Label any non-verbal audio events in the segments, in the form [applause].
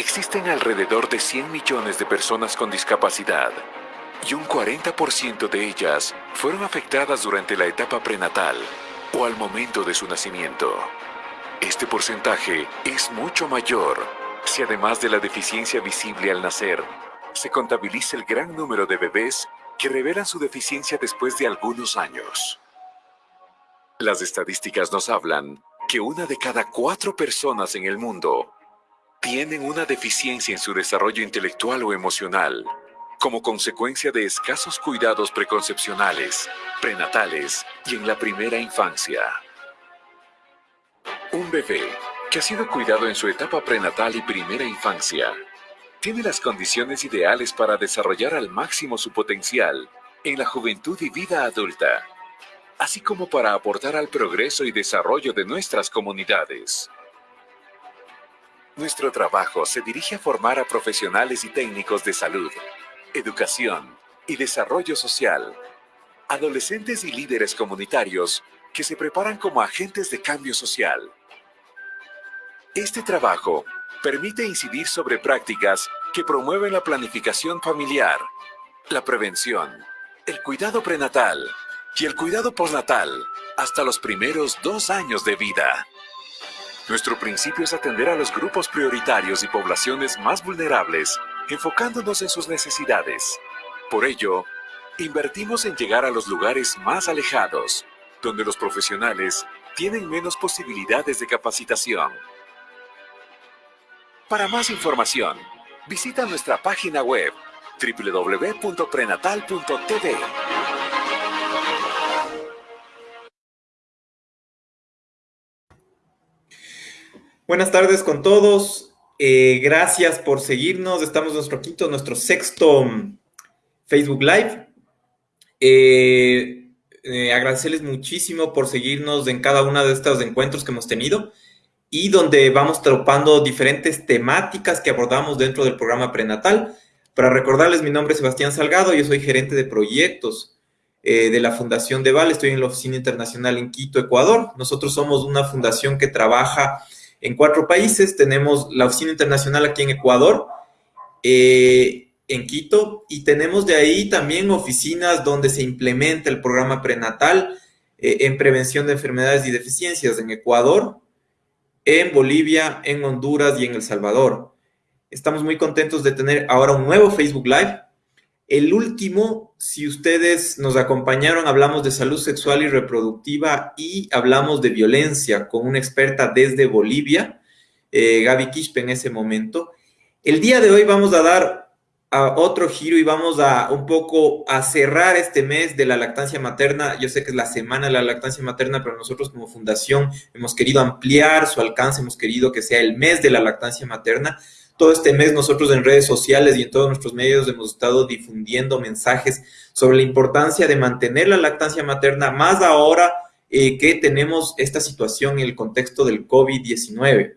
Existen alrededor de 100 millones de personas con discapacidad y un 40% de ellas fueron afectadas durante la etapa prenatal o al momento de su nacimiento. Este porcentaje es mucho mayor si además de la deficiencia visible al nacer, se contabiliza el gran número de bebés que revelan su deficiencia después de algunos años. Las estadísticas nos hablan que una de cada cuatro personas en el mundo tienen una deficiencia en su desarrollo intelectual o emocional como consecuencia de escasos cuidados preconcepcionales, prenatales y en la primera infancia. Un bebé que ha sido cuidado en su etapa prenatal y primera infancia tiene las condiciones ideales para desarrollar al máximo su potencial en la juventud y vida adulta, así como para aportar al progreso y desarrollo de nuestras comunidades. Nuestro trabajo se dirige a formar a profesionales y técnicos de salud, educación y desarrollo social, adolescentes y líderes comunitarios que se preparan como agentes de cambio social. Este trabajo permite incidir sobre prácticas que promueven la planificación familiar, la prevención, el cuidado prenatal y el cuidado postnatal hasta los primeros dos años de vida. Nuestro principio es atender a los grupos prioritarios y poblaciones más vulnerables, enfocándonos en sus necesidades. Por ello, invertimos en llegar a los lugares más alejados, donde los profesionales tienen menos posibilidades de capacitación. Para más información, visita nuestra página web www.prenatal.tv. Buenas tardes con todos. Eh, gracias por seguirnos. Estamos en nuestro quinto, nuestro sexto mm, Facebook Live. Eh, eh, agradecerles muchísimo por seguirnos en cada uno de estos encuentros que hemos tenido y donde vamos tropando diferentes temáticas que abordamos dentro del programa prenatal. Para recordarles, mi nombre es Sebastián Salgado, yo soy gerente de proyectos eh, de la Fundación de Val, estoy en la Oficina Internacional en Quito, Ecuador. Nosotros somos una fundación que trabaja en cuatro países, tenemos la Oficina Internacional aquí en Ecuador, eh, en Quito, y tenemos de ahí también oficinas donde se implementa el programa prenatal eh, en prevención de enfermedades y deficiencias en Ecuador, en Bolivia, en Honduras y en El Salvador. Estamos muy contentos de tener ahora un nuevo Facebook Live. El último, si ustedes nos acompañaron, hablamos de salud sexual y reproductiva y hablamos de violencia con una experta desde Bolivia, eh, Gaby Quispe en ese momento. El día de hoy vamos a dar a otro giro y vamos a un poco a cerrar este mes de la lactancia materna. Yo sé que es la semana de la lactancia materna, pero nosotros como fundación hemos querido ampliar su alcance, hemos querido que sea el mes de la lactancia materna. Todo este mes nosotros en redes sociales y en todos nuestros medios hemos estado difundiendo mensajes sobre la importancia de mantener la lactancia materna, más ahora eh, que tenemos esta situación en el contexto del COVID-19.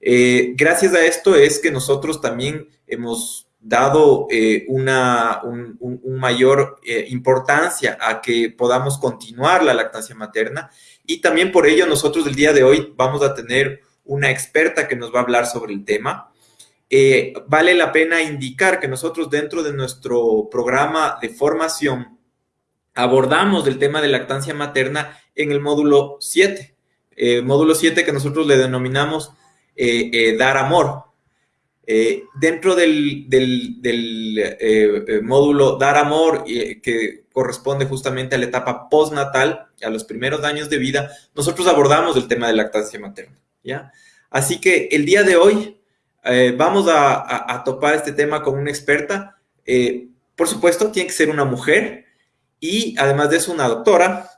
Eh, gracias a esto es que nosotros también hemos dado eh, una un, mayor importancia a que podamos continuar la lactancia materna y también por ello nosotros el día de hoy vamos a tener una experta que nos va a hablar sobre el tema. Eh, vale la pena indicar que nosotros dentro de nuestro programa de formación abordamos el tema de lactancia materna en el módulo 7, módulo 7 que nosotros le denominamos dar amor, eh, dentro del, eh, eh, módulo Dar Amor, que corresponde justamente a la etapa postnatal, a los primeros años de vida, nosotros abordamos el tema de lactancia materna, ¿ya? Así que el día de hoy vamos a, topar este tema con una experta. por supuesto, tiene que ser una mujer y además de eso una doctora.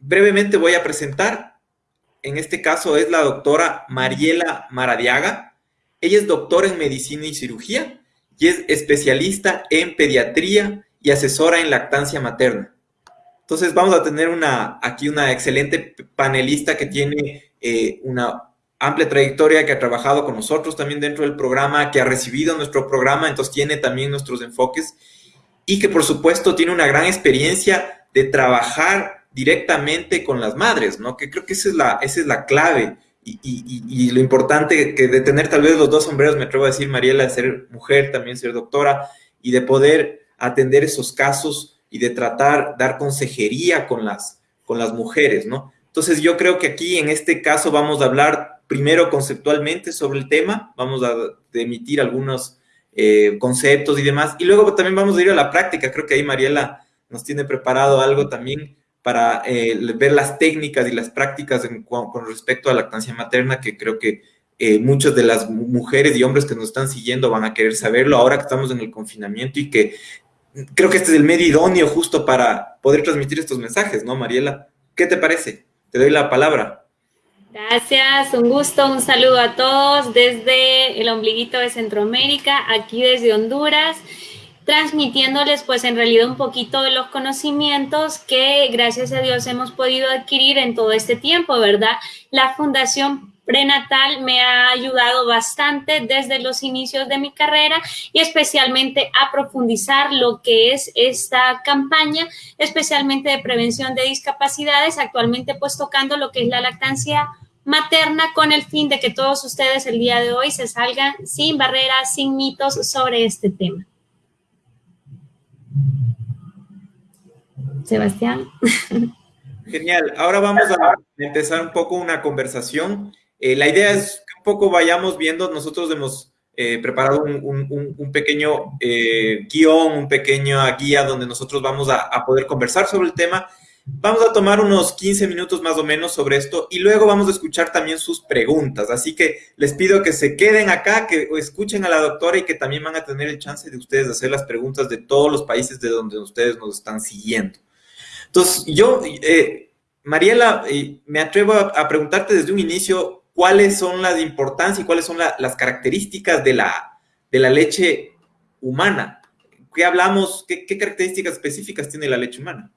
brevemente voy a presentar, en este caso es la doctora Mariela Maradiaga. Ella es doctora en medicina y cirugía y es especialista en pediatría y asesora en lactancia materna. Entonces vamos a tener una, aquí una excelente panelista que tiene eh, una amplia trayectoria, que ha trabajado con nosotros también dentro del programa, que ha recibido nuestro programa, entonces tiene también nuestros enfoques y que por supuesto tiene una gran experiencia de trabajar directamente con las madres, ¿no? Que creo que esa es la, esa es la clave y, lo importante que de tener tal vez los dos sombreros, me atrevo a decir, Mariela, de ser mujer, también ser doctora, y de poder atender esos casos y de tratar, dar consejería con las, con las mujeres, ¿no? Entonces yo creo que aquí en este caso vamos a hablar primero conceptualmente sobre el tema, vamos a emitir algunos eh, conceptos y demás, y luego también vamos a ir a la práctica, creo que ahí Mariela nos tiene preparado algo también para eh, ver las técnicas y las prácticas con respecto a lactancia materna, que creo que eh, muchas de las mujeres y hombres que nos están siguiendo van a querer saberlo ahora que estamos en el confinamiento y que creo que este es el medio idóneo justo para poder transmitir estos mensajes, ¿no, Mariela? ¿Qué te parece? Te doy la palabra. Gracias, un gusto, un saludo a todos desde el ombliguito de Centroamérica, aquí desde Honduras transmitiéndoles pues en realidad un poquito de los conocimientos que gracias a Dios hemos podido adquirir en todo este tiempo, ¿verdad? La Fundación Prenatal me ha ayudado bastante desde los inicios de mi carrera y especialmente a profundizar lo que es esta campaña, especialmente de prevención de discapacidades, actualmente pues tocando lo que es la lactancia materna con el fin de que todos ustedes el día de hoy se salgan sin barreras, sin mitos sobre este tema. Sebastián. Genial. Ahora vamos a empezar un poco una conversación. Eh, la idea es que un poco vayamos viendo, nosotros hemos eh, preparado un, pequeño eh, guion, un pequeño guía donde nosotros vamos a, a poder conversar sobre el tema Vamos a tomar unos 15 minutos más o menos sobre esto y luego vamos a escuchar también sus preguntas. Así que les pido que se queden acá, que escuchen a la doctora y que también van a tener el chance de ustedes hacer las preguntas de todos los países de donde ustedes nos están siguiendo. Entonces, yo, eh, Mariela, eh, me atrevo a, preguntarte desde un inicio cuáles son las importancias y cuáles son las características de la, de la leche humana. ¿Qué hablamos? ¿Qué características específicas tiene la leche humana?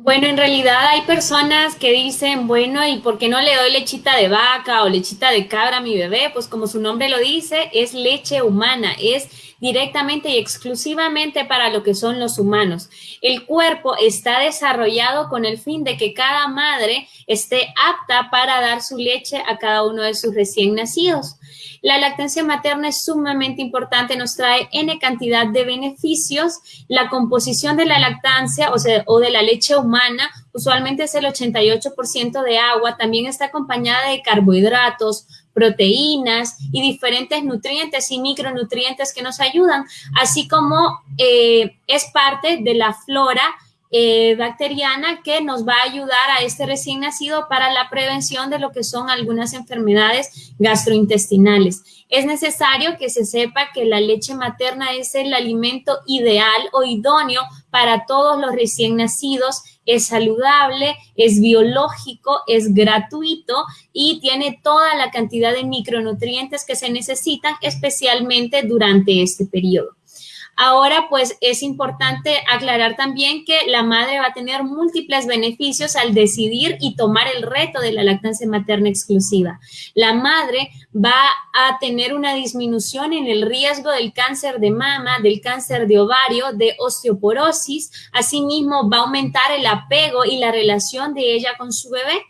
Bueno, en realidad hay personas que dicen, bueno, ¿y por qué no le doy lechita de vaca o lechita de cabra a mi bebé? Pues como su nombre lo dice, es leche humana, es directamente y exclusivamente para lo que son los humanos. El cuerpo está desarrollado con el fin de que cada madre esté apta para dar su leche a cada uno de sus recién nacidos. La lactancia materna es sumamente importante, nos trae N cantidad de beneficios. La composición de la lactancia o, de la leche humana usualmente es el 88% de agua, también está acompañada de carbohidratos, proteínas y diferentes nutrientes y micronutrientes que nos ayudan, así como eh, es parte de la flora eh, bacteriana que nos va a ayudar a este recién nacido para la prevención de lo que son algunas enfermedades gastrointestinales. Es necesario que se sepa que la leche materna es el alimento ideal o idóneo para todos los recién nacidos. Es saludable, es biológico, es gratuito y tiene toda la cantidad de micronutrientes que se necesitan, especialmente durante este periodo. Ahora, pues es importante aclarar también que la madre va a tener múltiples beneficios al decidir y tomar el reto de la lactancia materna exclusiva. La madre va a tener una disminución en el riesgo del cáncer de mama, del cáncer de ovario, de osteoporosis. Asimismo, va a aumentar el apego y la relación de ella con su bebé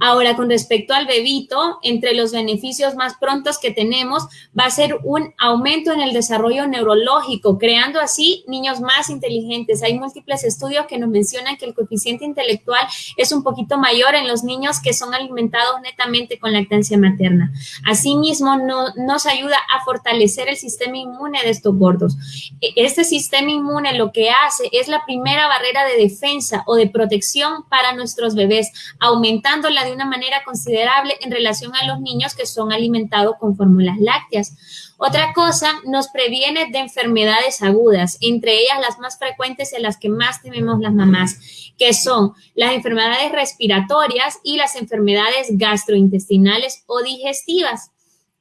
Ahora, con respecto al bebito, entre los beneficios más prontos que tenemos va a ser un aumento en el desarrollo neurológico, creando así niños más inteligentes. Hay múltiples estudios que nos mencionan que el coeficiente intelectual es un poquito mayor en los niños que son alimentados netamente con lactancia materna. Asimismo, no, nos ayuda a fortalecer el sistema inmune de estos gordos. E, este sistema inmune lo que hace es la primera barrera de defensa o de protección para nuestros bebés, aumentando la de una manera considerable en relación a los niños que son alimentados con fórmulas lácteas. Otra cosa, nos previene de enfermedades agudas, entre ellas las más frecuentes y las que más tememos las mamás, que son las enfermedades respiratorias y las enfermedades gastrointestinales o digestivas.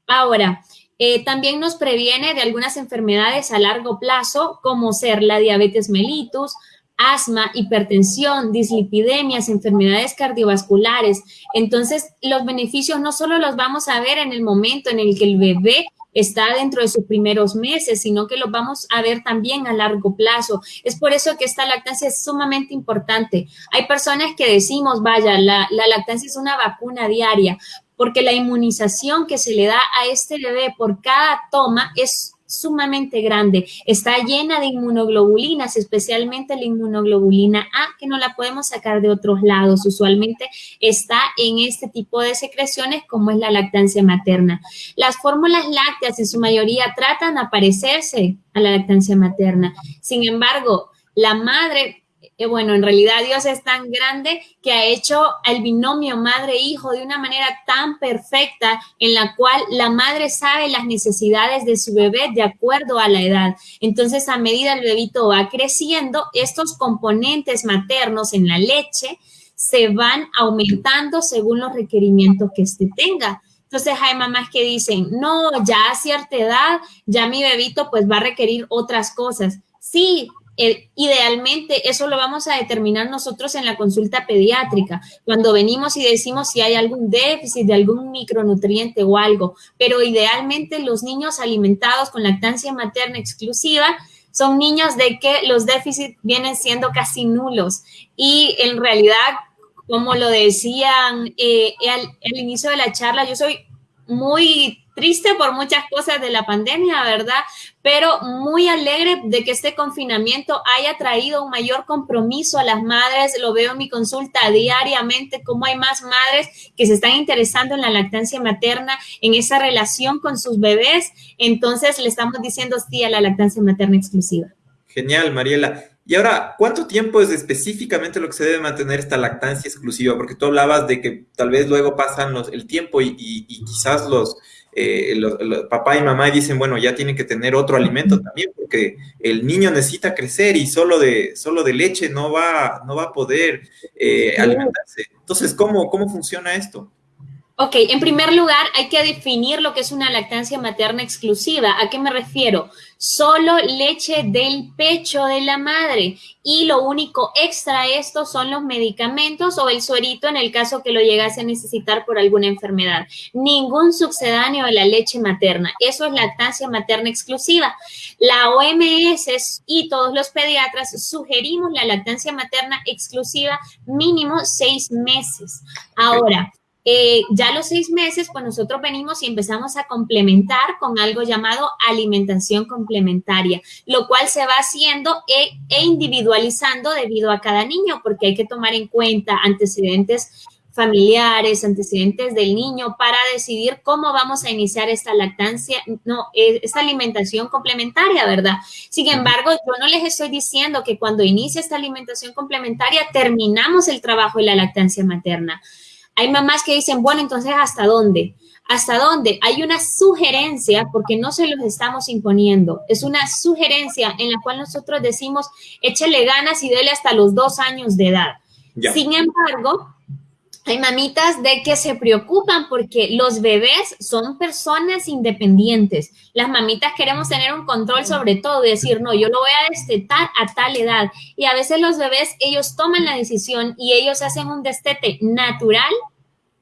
Ahora, eh, también nos previene de algunas enfermedades a largo plazo, como ser la diabetes mellitus, asma, hipertensión, dislipidemias, enfermedades cardiovasculares. Entonces, los beneficios no solo los vamos a ver en el momento en el que el bebé está dentro de sus primeros meses, sino que los vamos a ver también a largo plazo. Es por eso que esta lactancia es sumamente importante. Hay personas que decimos, vaya, la, la lactancia es una vacuna diaria, porque la inmunización que se le da a este bebé por cada toma es sumamente grande. Está llena de inmunoglobulinas, especialmente la inmunoglobulina A, que no la podemos sacar de otros lados. Usualmente está en este tipo de secreciones como es la lactancia materna. Las fórmulas lácteas en su mayoría tratan de parecerse a la lactancia materna. Sin embargo, la madre bueno, en realidad Dios es tan grande que ha hecho el binomio madre-hijo de una manera tan perfecta en la cual la madre sabe las necesidades de su bebé de acuerdo a la edad. Entonces, a medida el bebito va creciendo, estos componentes maternos en la leche se van aumentando según los requerimientos que éste tenga. Entonces hay mamás que dicen, no, ya a cierta edad, ya mi bebito pues va a requerir otras cosas. Sí, idealmente eso lo vamos a determinar nosotros en la consulta pediátrica, cuando venimos y decimos si hay algún déficit de algún micronutriente o algo, pero idealmente los niños alimentados con lactancia materna exclusiva son niños de que los déficits vienen siendo casi nulos. Y en realidad, como lo decían eh, al inicio de la charla, yo soy muy triste por muchas cosas de la pandemia, ¿verdad? Pero muy alegre de que este confinamiento haya traído un mayor compromiso a las madres. Lo veo en mi consulta diariamente, cómo hay más madres que se están interesando en la lactancia materna, en esa relación con sus bebés. Entonces le estamos diciendo sí a la lactancia materna exclusiva. Genial, Mariela. Y ahora, ¿cuánto tiempo es específicamente lo que se debe mantener esta lactancia exclusiva? Porque tú hablabas de que tal vez luego pasan los, el tiempo y quizás los, eh, papá y mamá dicen, bueno, ya tienen que tener otro alimento también, porque el niño necesita crecer y solo de, solo de leche no va, no va a poder eh, alimentarse. Entonces, ¿cómo, ¿cómo funciona esto? Ok, en primer lugar hay que definir lo que es una lactancia materna exclusiva. ¿A qué me refiero? Solo leche del pecho de la madre y lo único extra a esto son los medicamentos o el suerito en el caso que lo llegase a necesitar por alguna enfermedad. Ningún sucedáneo de la leche materna. Eso es lactancia materna exclusiva. La OMS y todos los pediatras sugerimos la lactancia materna exclusiva mínimo seis meses. Ahora, eh, ya a los seis meses, pues nosotros venimos y empezamos a complementar con algo llamado alimentación complementaria, lo cual se va haciendo e, e, individualizando debido a cada niño, porque hay que tomar en cuenta antecedentes familiares, antecedentes del niño para decidir cómo vamos a iniciar esta lactancia, no, e, esta alimentación complementaria, ¿verdad? Sin embargo, yo no les estoy diciendo que cuando inicie esta alimentación complementaria terminamos el trabajo de la lactancia materna. Hay mamás que dicen, bueno, entonces, ¿hasta dónde? ¿Hasta dónde? Hay una sugerencia, porque no se los estamos imponiendo, es una sugerencia en la cual nosotros decimos, échele ganas y dele hasta los dos años de edad. Sin embargo, hay mamitas de que se preocupan porque los bebés son personas independientes. Las mamitas queremos tener un control sobre todo y decir, no, yo lo voy a destetar a tal edad. Y a veces los bebés, ellos toman la decisión y ellos hacen un destete natural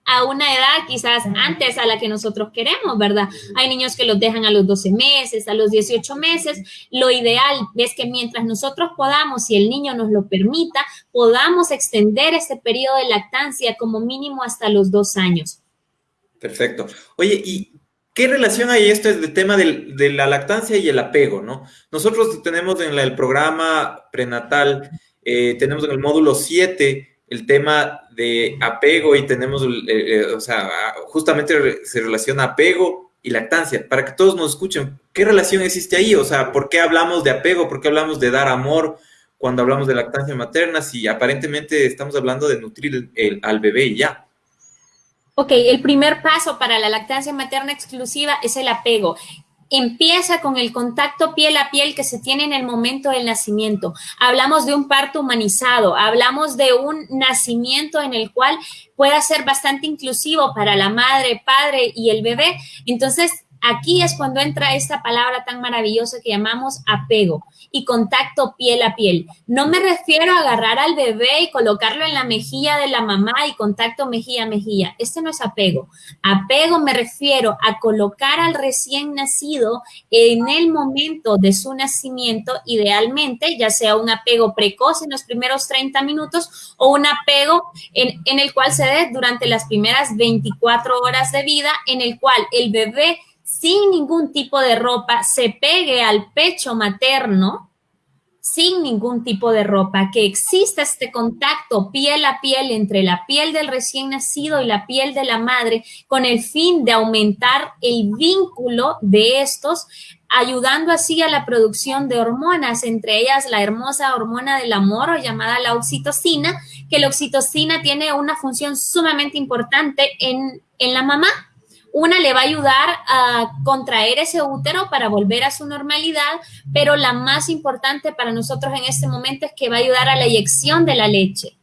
a una edad quizás antes a la que nosotros queremos, ¿verdad? Hay niños que los dejan a los 12 meses, a los 18 meses. Lo ideal es que mientras nosotros podamos, si el niño nos lo permita, podamos extender ese periodo de lactancia como mínimo hasta los dos años. Perfecto. Oye, ¿y qué relación hay esto del tema de la lactancia y el apego, no? Nosotros tenemos en el programa prenatal, eh, tenemos en el módulo 7 el tema de apego y tenemos, eh, eh, o sea, justamente se relaciona apego y lactancia. Para que todos nos escuchen, ¿qué relación existe ahí? O sea, ¿por qué hablamos de apego? ¿Por qué hablamos de dar amor cuando hablamos de lactancia materna si aparentemente estamos hablando de nutrir al bebé y ya? Ok, el primer paso para la lactancia materna exclusiva es el apego empieza con el contacto piel a piel que se tiene en el momento del nacimiento. Hablamos de un parto humanizado, hablamos de un nacimiento en el cual pueda ser bastante inclusivo para la madre, padre y el bebé. Entonces, Aquí es cuando entra esta palabra tan maravillosa que llamamos apego y contacto piel a piel. No me refiero a agarrar al bebé y colocarlo en la mejilla de la mamá y contacto mejilla a mejilla. Este no es apego. Apego me refiero a colocar al recién nacido en el momento de su nacimiento, idealmente, ya sea un apego precoz en los primeros 30 minutos o un apego en, en el cual se dé durante las primeras 24 horas de vida, en el cual el bebé sin ningún tipo de ropa, se pegue al pecho materno, sin ningún tipo de ropa, que exista este contacto piel a piel entre la piel del recién nacido y la piel de la madre, con el fin de aumentar el vínculo de estos, ayudando así a la producción de hormonas, entre ellas la hermosa hormona del amor llamada la oxitocina, que la oxitocina tiene una función sumamente importante en, en la mamá una le va a ayudar a contraer ese útero para volver a su normalidad, pero la más importante para nosotros en este momento es que va a ayudar a la eyección de la leche.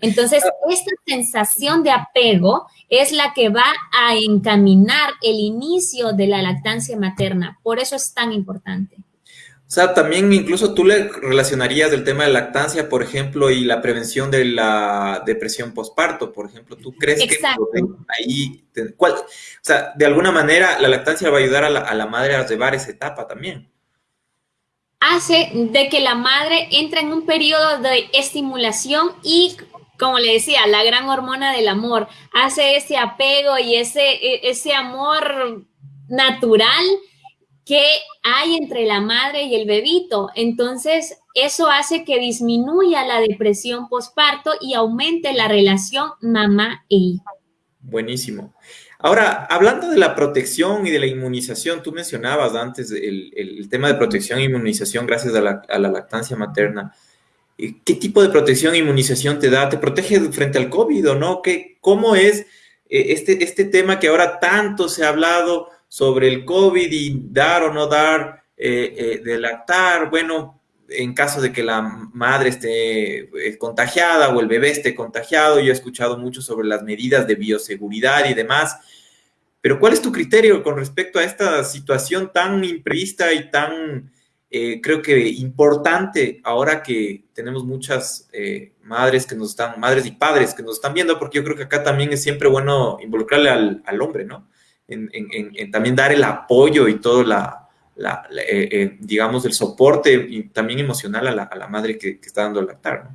Entonces, esta sensación de apego es la que va a encaminar el inicio de la lactancia materna. Por eso es tan importante. O sea, también incluso tú le relacionarías el tema de lactancia, por ejemplo, y la prevención de la depresión postparto, por ejemplo. ¿Tú crees que ahí, cuál, o sea, de alguna manera la lactancia va a ayudar a la, a la madre a llevar esa etapa también? Hace de que la madre entre en un periodo de estimulación y como le decía, la gran hormona del amor, hace ese apego y ese, e, ese amor natural que hay entre la madre y el bebito. Entonces, eso hace que disminuya la depresión postparto y aumente la relación mamá e hijo. Buenísimo. Ahora, hablando de la protección y de la inmunización, tú mencionabas antes el, tema de protección e inmunización gracias a la, lactancia materna. ¿Qué tipo de protección e inmunización te da? ¿Te protege frente al COVID o no? ¿Qué, ¿Cómo es eh, este, este tema que ahora tanto se ha hablado? Sobre el COVID y dar o no dar eh, eh, bueno, en caso de que la madre esté eh, contagiada o el bebé esté contagiado, yo he escuchado mucho sobre las medidas de bioseguridad y demás, pero ¿cuál es tu criterio con respecto a esta situación tan imprevista y tan, creo que importante ahora que tenemos muchas madres que nos están, madres y padres que nos están viendo, porque yo creo que acá también es siempre bueno involucrarle al, al hombre, ¿no? En, también dar el apoyo y todo la, eh, eh, digamos, el soporte y también emocional a la, madre que, está dando el lactar.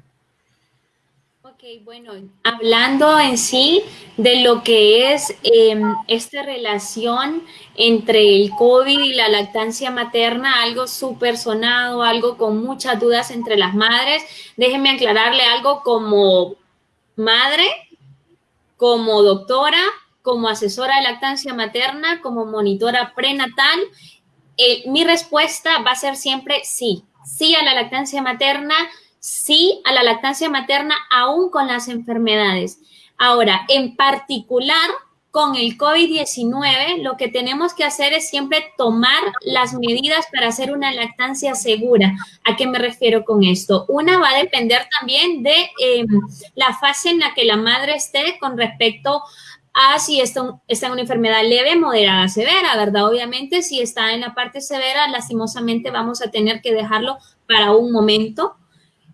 Ok, bueno, hablando en sí de lo que es em, esta relación entre el COVID y la lactancia materna, algo súper sonado, algo con muchas dudas entre las madres, déjenme aclararle algo como madre, como doctora, como asesora de lactancia materna, como monitora prenatal, eh, mi respuesta va a ser siempre sí. Sí a la lactancia materna, sí a la lactancia materna, aún con las enfermedades. Ahora, en particular, con el COVID-19, lo que tenemos que hacer es siempre tomar las medidas para hacer una lactancia segura. ¿A qué me refiero con esto? Una va a depender también de em, la fase en la que la madre esté con respecto a si esto, está en una enfermedad leve, moderada, severa, ¿verdad? Obviamente, si está en la parte severa, lastimosamente vamos a tener que dejarlo para un momento.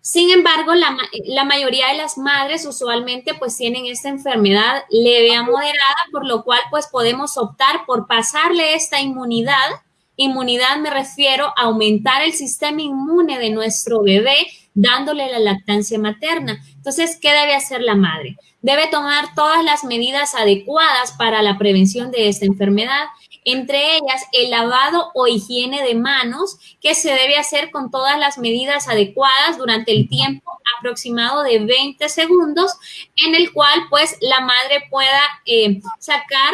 Sin embargo, la, la, mayoría de las madres usualmente pues tienen esta enfermedad leve a moderada, por lo cual pues podemos optar por pasarle esta inmunidad. Inmunidad me refiero a aumentar el sistema inmune de nuestro bebé dándole la lactancia materna. Entonces, ¿qué debe hacer la madre? Debe tomar todas las medidas adecuadas para la prevención de esta enfermedad, entre ellas el lavado o higiene de manos, que se debe hacer con todas las medidas adecuadas durante el tiempo aproximado de 20 segundos, en el cual pues la madre pueda eh, sacar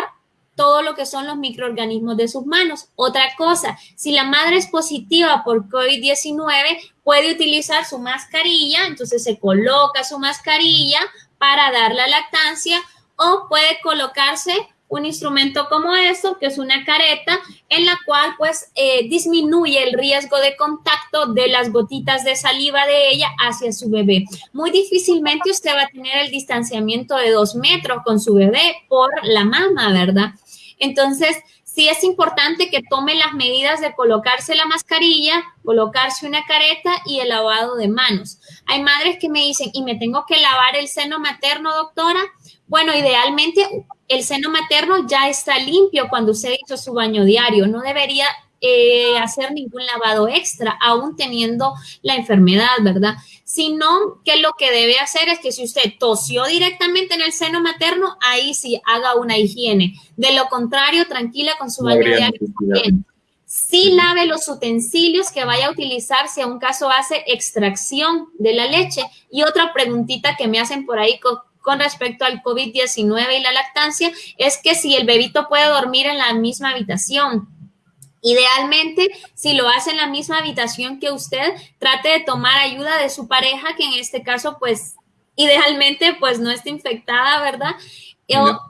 todo lo que son los microorganismos de sus manos. Otra cosa, si la madre es positiva por COVID-19, puede utilizar su mascarilla, entonces se coloca su mascarilla para dar la lactancia o puede colocarse un instrumento como esto, que es una careta, en la cual pues eh, disminuye el riesgo de contacto de las gotitas de saliva de ella hacia su bebé. Muy difícilmente usted va a tener el distanciamiento de dos metros con su bebé por la mama, ¿verdad? Entonces, sí es importante que tome las medidas de colocarse la mascarilla, colocarse una careta y el lavado de manos. Hay madres que me dicen, ¿y me tengo que lavar el seno materno, doctora? Bueno, idealmente el seno materno ya está limpio cuando usted hizo su baño diario. No debería eh, hacer ningún lavado extra, aún teniendo la enfermedad, ¿verdad? Sino que lo que debe hacer es que si usted tosió directamente en el seno materno, ahí sí haga una higiene. De lo contrario, tranquila con su baño diario. Sí lave los utensilios que vaya a utilizar si a un caso hace extracción de la leche. Y otra preguntita que me hacen por ahí con, con respecto al COVID-19 y la lactancia es que si el bebito puede dormir en la misma habitación. Idealmente, si lo hace en la misma habitación que usted, trate de tomar ayuda de su pareja, que en este caso, pues, idealmente, pues no esté infectada, ¿verdad?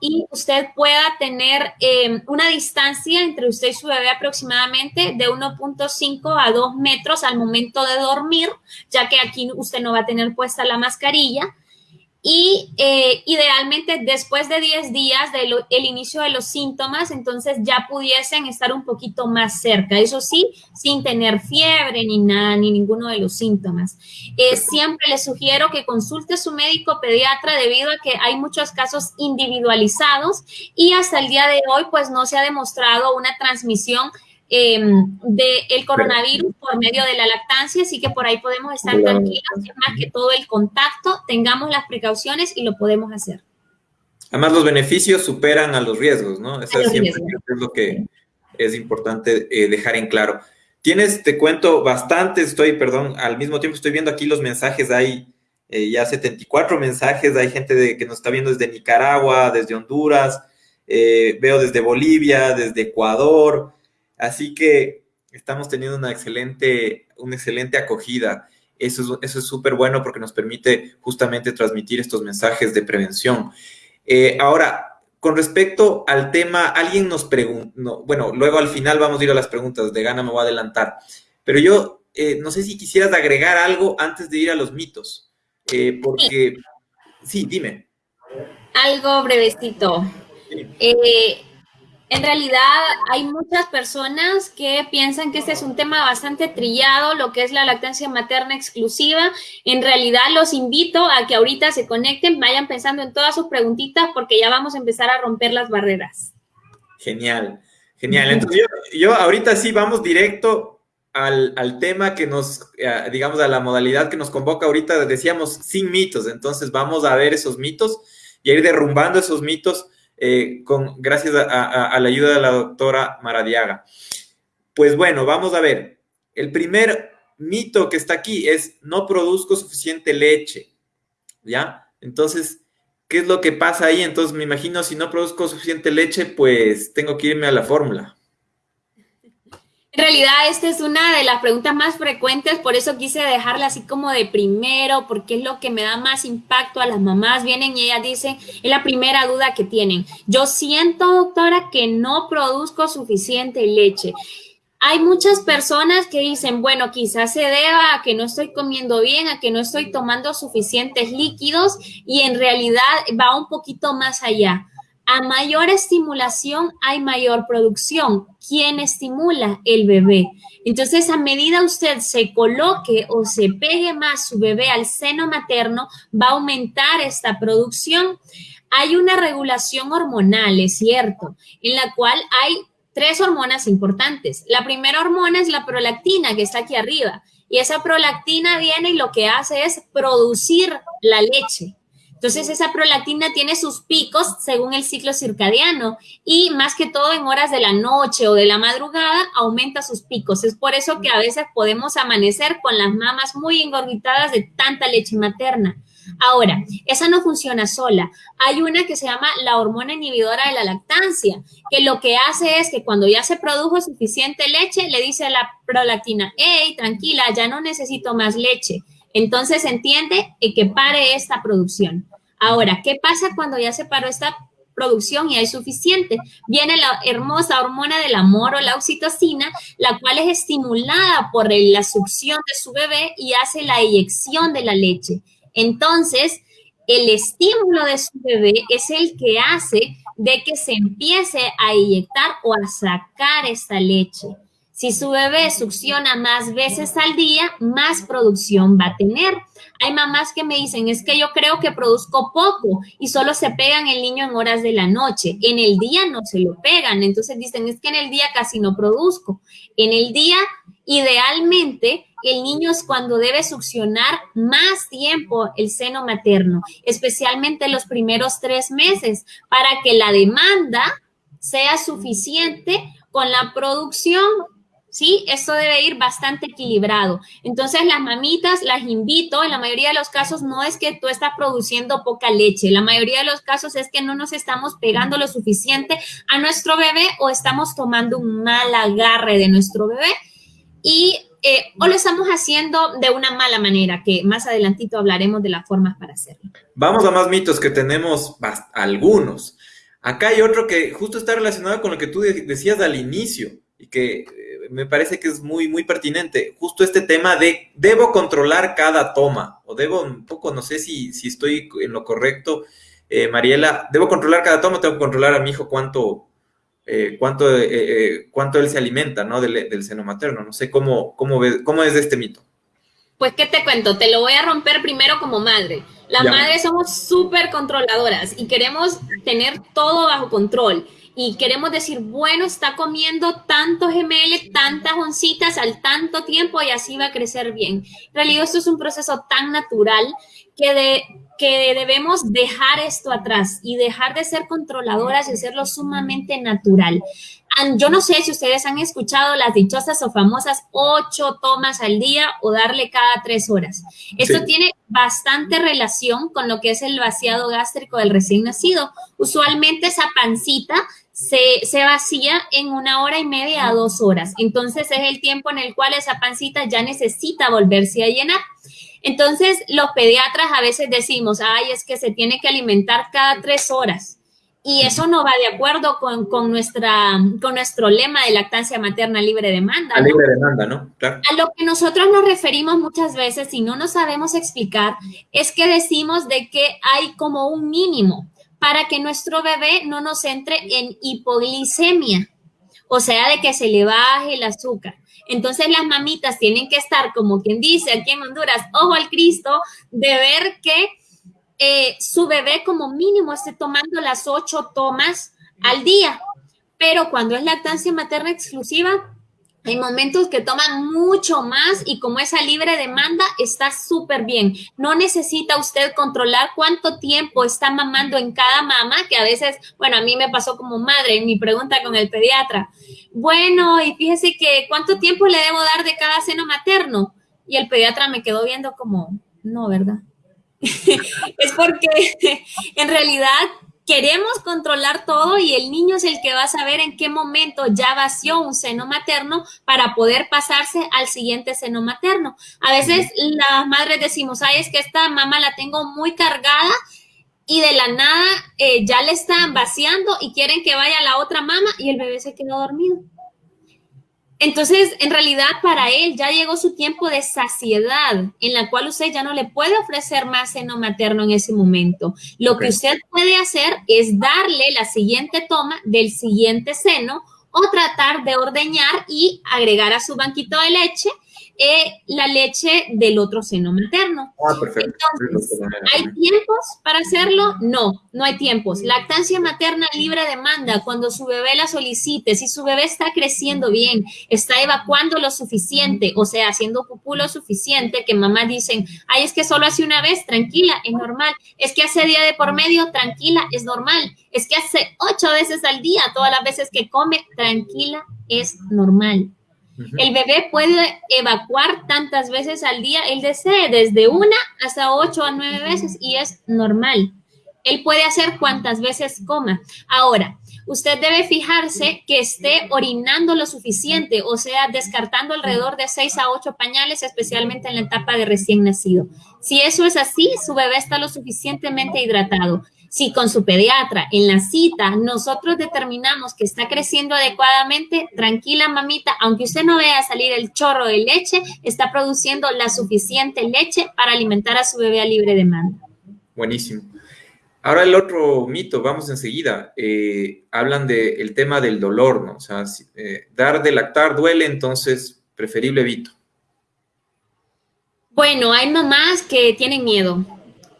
Y usted pueda tener em, una distancia entre usted y su bebé aproximadamente de 1.5 a 2 metros al momento de dormir, ya que aquí usted no va a tener puesta la mascarilla y eh, idealmente después de 10 días del inicio de los síntomas, entonces ya pudiesen estar un poquito más cerca, eso sí, sin tener fiebre ni nada, ni ninguno de los síntomas. Eh, siempre les sugiero que consulte su médico pediatra debido a que hay muchos casos individualizados y hasta el día de hoy pues no se ha demostrado una transmisión Em, del coronavirus por medio de la lactancia, así que por ahí podemos estar tranquilos, más que todo el contacto, tengamos las precauciones y lo podemos hacer. Además, los beneficios superan a los riesgos, ¿no? Eso es, siempre, es lo que es importante eh, dejar en claro. Tienes, te cuento, bastante, estoy, perdón, al mismo tiempo estoy viendo aquí los mensajes, hay eh, ya 74 mensajes, hay gente de, que nos está viendo desde Nicaragua, desde Honduras, eh, veo desde Bolivia, desde Ecuador, Así que estamos teniendo una excelente, una excelente acogida. Eso es súper bueno porque nos permite justamente transmitir estos mensajes de prevención. Eh, ahora, con respecto al tema, alguien nos preguntó, bueno, luego al final vamos a ir a las preguntas, de gana me voy a adelantar, pero yo eh, no sé si quisieras agregar algo antes de ir a los mitos, eh, porque, sí. dime. Algo brevecito. Sí. En realidad hay muchas personas que piensan que este es un tema bastante trillado, lo que es la lactancia materna exclusiva. En realidad los invito a que ahorita se conecten, vayan pensando en todas sus preguntitas porque ya vamos a empezar a romper las barreras. Genial, genial. Entonces yo, ahorita sí vamos directo al, al, tema que nos, eh, digamos, a la modalidad que nos convoca ahorita, decíamos sin mitos. Entonces vamos a ver esos mitos y a ir derrumbando esos mitos eh, con, gracias a, la ayuda de la doctora Maradiaga. Pues bueno, vamos a ver. El primer mito que está aquí es no produzco suficiente leche, ¿ya? Entonces, ¿qué es lo que pasa ahí? Entonces, me imagino, si no produzco suficiente leche, pues tengo que irme a la fórmula. En realidad, esta es una de las preguntas más frecuentes, por eso quise dejarla así como de primero, porque es lo que me da más impacto a las mamás. Vienen y ellas dicen, es la primera duda que tienen. Yo siento, doctora, que no produzco suficiente leche. Hay muchas personas que dicen, bueno, quizás se deba a que no estoy comiendo bien, a que no estoy tomando suficientes líquidos y en realidad va un poquito más allá. A mayor estimulación hay mayor producción. ¿Quién estimula? El bebé. Entonces, a medida usted se coloque o se pegue más su bebé al seno materno, va a aumentar esta producción. Hay una regulación hormonal, es cierto, en la cual hay tres hormonas importantes. La primera hormona es la prolactina, que está aquí arriba. Y esa prolactina viene y lo que hace es producir la leche. Entonces, esa prolactina tiene sus picos según el ciclo circadiano y más que todo en horas de la noche o de la madrugada aumenta sus picos. Es por eso que a veces podemos amanecer con las mamas muy engorditadas de tanta leche materna. Ahora, esa no funciona sola. Hay una que se llama la hormona inhibidora de la lactancia, que lo que hace es que cuando ya se produjo suficiente leche, le dice a la prolactina, hey, tranquila, ya no necesito más leche. Entonces entiende que pare esta producción. Ahora, ¿qué pasa cuando ya se paró esta producción y hay suficiente? Viene la hermosa hormona del amor o la oxitocina, la cual es estimulada por la succión de su bebé y hace la eyección de la leche. Entonces, el estímulo de su bebé es el que hace de que se empiece a inyectar o a sacar esta leche. Si su bebé succiona más veces al día, más producción va a tener. Hay mamás que me dicen, es que yo creo que produzco poco y solo se pegan el niño en horas de la noche. En el día no se lo pegan. Entonces dicen, es que en el día casi no produzco. En el día, idealmente, el niño es cuando debe succionar más tiempo el seno materno, especialmente los primeros tres meses, para que la demanda sea suficiente con la producción ¿sí? Esto debe ir bastante equilibrado. Entonces, las mamitas las invito, en la mayoría de los casos no es que tú estás produciendo poca leche, la mayoría de los casos es que no nos estamos pegando lo suficiente a nuestro bebé o estamos tomando un mal agarre de nuestro bebé y eh, o lo estamos haciendo de una mala manera, que más adelantito hablaremos de las formas para hacerlo. Vamos a más mitos que tenemos algunos. Acá hay otro que justo está relacionado con lo que tú decías al inicio y que me parece que es muy, muy pertinente. Justo este tema de debo controlar cada toma, o debo un poco, no sé si, si estoy en lo correcto, eh, Mariela, debo controlar cada toma, tengo que controlar a mi hijo cuánto, eh, cuánto, eh, cuánto él se alimenta, ¿no? Del, seno materno. No sé cómo, cómo, cómo es este mito. Pues, ¿qué te cuento? Te lo voy a romper primero como madre. Las madres somos súper controladoras y queremos tener todo bajo control y queremos decir, bueno, está comiendo tantos ml, tantas oncitas al tanto tiempo y así va a crecer bien. En realidad esto es un proceso tan natural que, de, que debemos dejar esto atrás y dejar de ser controladoras y hacerlo sumamente natural. Yo no sé si ustedes han escuchado las dichosas o famosas ocho tomas al día o darle cada tres horas. Esto tiene bastante relación con lo que es el vaciado gástrico del recién nacido. Usualmente esa pancita se, vacía en una hora y media a dos horas. Entonces es el tiempo en el cual esa pancita ya necesita volverse a llenar. Entonces los pediatras a veces decimos, ay, es que se tiene que alimentar cada tres horas. Y eso no va de acuerdo con, nuestra, con nuestro lema de lactancia materna libre demanda. ¿no? libre demanda, ¿no? Claro. A lo que nosotros nos referimos muchas veces y no nos sabemos explicar es que decimos de que hay como un mínimo para que nuestro bebé no nos entre en hipoglicemia, o sea, de que se le baje el azúcar. Entonces las mamitas tienen que estar, como quien dice aquí en Honduras, ojo al Cristo, de ver que eh, su bebé como mínimo esté tomando las ocho tomas al día. Pero cuando es lactancia materna exclusiva, hay momentos que toman mucho más y como esa libre demanda está súper bien. No necesita usted controlar cuánto tiempo está mamando en cada mama, que a veces, bueno, a mí me pasó como madre en mi pregunta con el pediatra. Bueno, y fíjese que cuánto tiempo le debo dar de cada seno materno. Y el pediatra me quedó viendo como, no, ¿verdad? [laughs] es porque [laughs] en realidad queremos controlar todo y el niño es el que va a saber en qué momento ya vació un seno materno para poder pasarse al siguiente seno materno. A veces las madres decimos, ay, es que esta mamá la tengo muy cargada y de la nada eh, ya le están vaciando y quieren que vaya la otra mamá y el bebé se quedó dormido. Entonces, en realidad, para él ya llegó su tiempo de saciedad, en la cual usted ya no le puede ofrecer más seno materno en ese momento. Lo que usted puede hacer es darle la siguiente toma del siguiente seno o tratar de ordeñar y agregar a su banquito de leche eh, la leche del otro seno materno. Ah, perfecto. Entonces, ¿hay tiempos para hacerlo? No, no hay tiempos. Lactancia materna libre demanda, cuando su bebé la solicite, si su bebé está creciendo bien, está evacuando lo suficiente, o sea, haciendo pupú lo suficiente, que mamá dicen, ay, es que solo hace una vez, tranquila, es normal. Es que hace día de por medio, tranquila, es normal. Es que hace ocho veces al día, todas las veces que come, tranquila, es normal. El bebé puede evacuar tantas veces al día él desee, desde una hasta ocho a nueve veces y es normal. Él puede hacer cuantas veces coma. Ahora, usted debe fijarse que esté orinando lo suficiente, o sea, descartando alrededor de seis a ocho pañales, especialmente en la etapa de recién nacido. Si eso es así, su bebé está lo suficientemente hidratado. Si con su pediatra en la cita nosotros determinamos que está creciendo adecuadamente, tranquila mamita, aunque usted no vea salir el chorro de leche, está produciendo la suficiente leche para alimentar a su bebé a libre demanda. Buenísimo. Ahora el otro mito, vamos enseguida, eh, hablan del tema del dolor, ¿no? O sea, eh, dar de lactar duele, entonces preferible evito. Bueno, hay mamás que tienen miedo.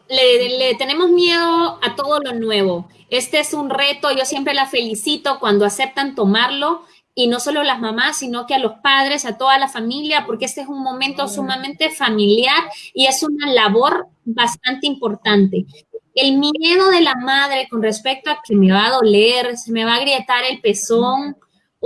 Le, tenemos miedo a todo lo nuevo. Este es un reto, yo siempre la felicito cuando aceptan tomarlo y no solo las mamás, sino que a los padres, a toda la familia, porque este es un momento sumamente familiar y es una labor bastante importante el miedo de la madre con respecto a que me va a doler, se me va a agrietar el pezón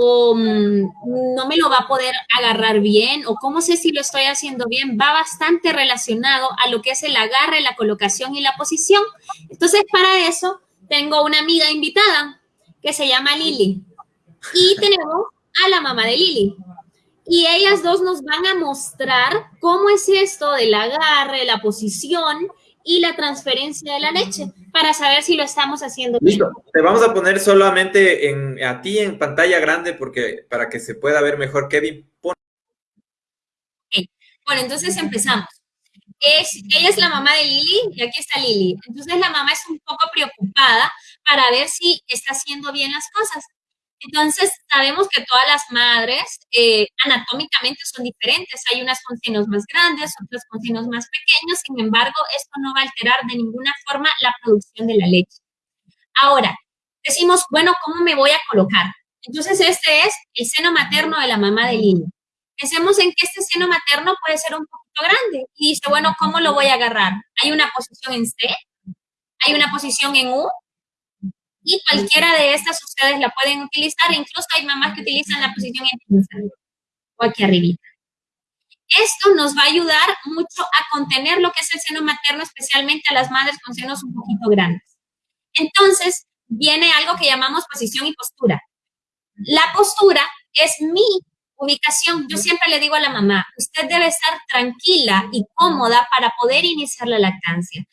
o mm, no me lo va a poder agarrar bien o cómo sé si lo estoy haciendo bien, va bastante relacionado a lo que es el agarre, la colocación y la posición. Entonces, para eso tengo una amiga invitada que se llama Lili y [laughs] tenemos a la mamá de Lili. Y ellas dos nos van a mostrar cómo es esto del agarre, la posición y la transferencia de la leche para saber si lo estamos haciendo bien. Te vamos a poner solamente en, a ti en pantalla grande porque para que se pueda ver mejor. Kevin, Bueno, entonces empezamos. Es, ella es la mamá de Lili y aquí está Lili. Entonces la mamá es un poco preocupada para ver si está haciendo bien las cosas. Entonces, sabemos que todas las madres eh, anatómicamente son diferentes. Hay unas con senos más grandes, otras con senos más pequeños. Sin embargo, esto no va a alterar de ninguna forma la producción de la leche. Ahora, decimos, bueno, ¿cómo me voy a colocar? Entonces, este es el seno materno de la mamá de Lili. Pensemos en que este seno materno puede ser un poquito grande. Y dice, bueno, ¿cómo lo voy a agarrar? Hay una posición en C, hay una posición en U y cualquiera de estas ustedes la pueden utilizar. Incluso hay mamás que utilizan la posición en o aquí arribita. Esto nos va a ayudar mucho a contener lo que es el seno materno, especialmente a las madres con senos un poquito grandes. Entonces, viene algo que llamamos posición y postura. La postura es mi ubicación. Yo siempre le digo a la mamá, usted debe estar tranquila y cómoda para poder iniciar la lactancia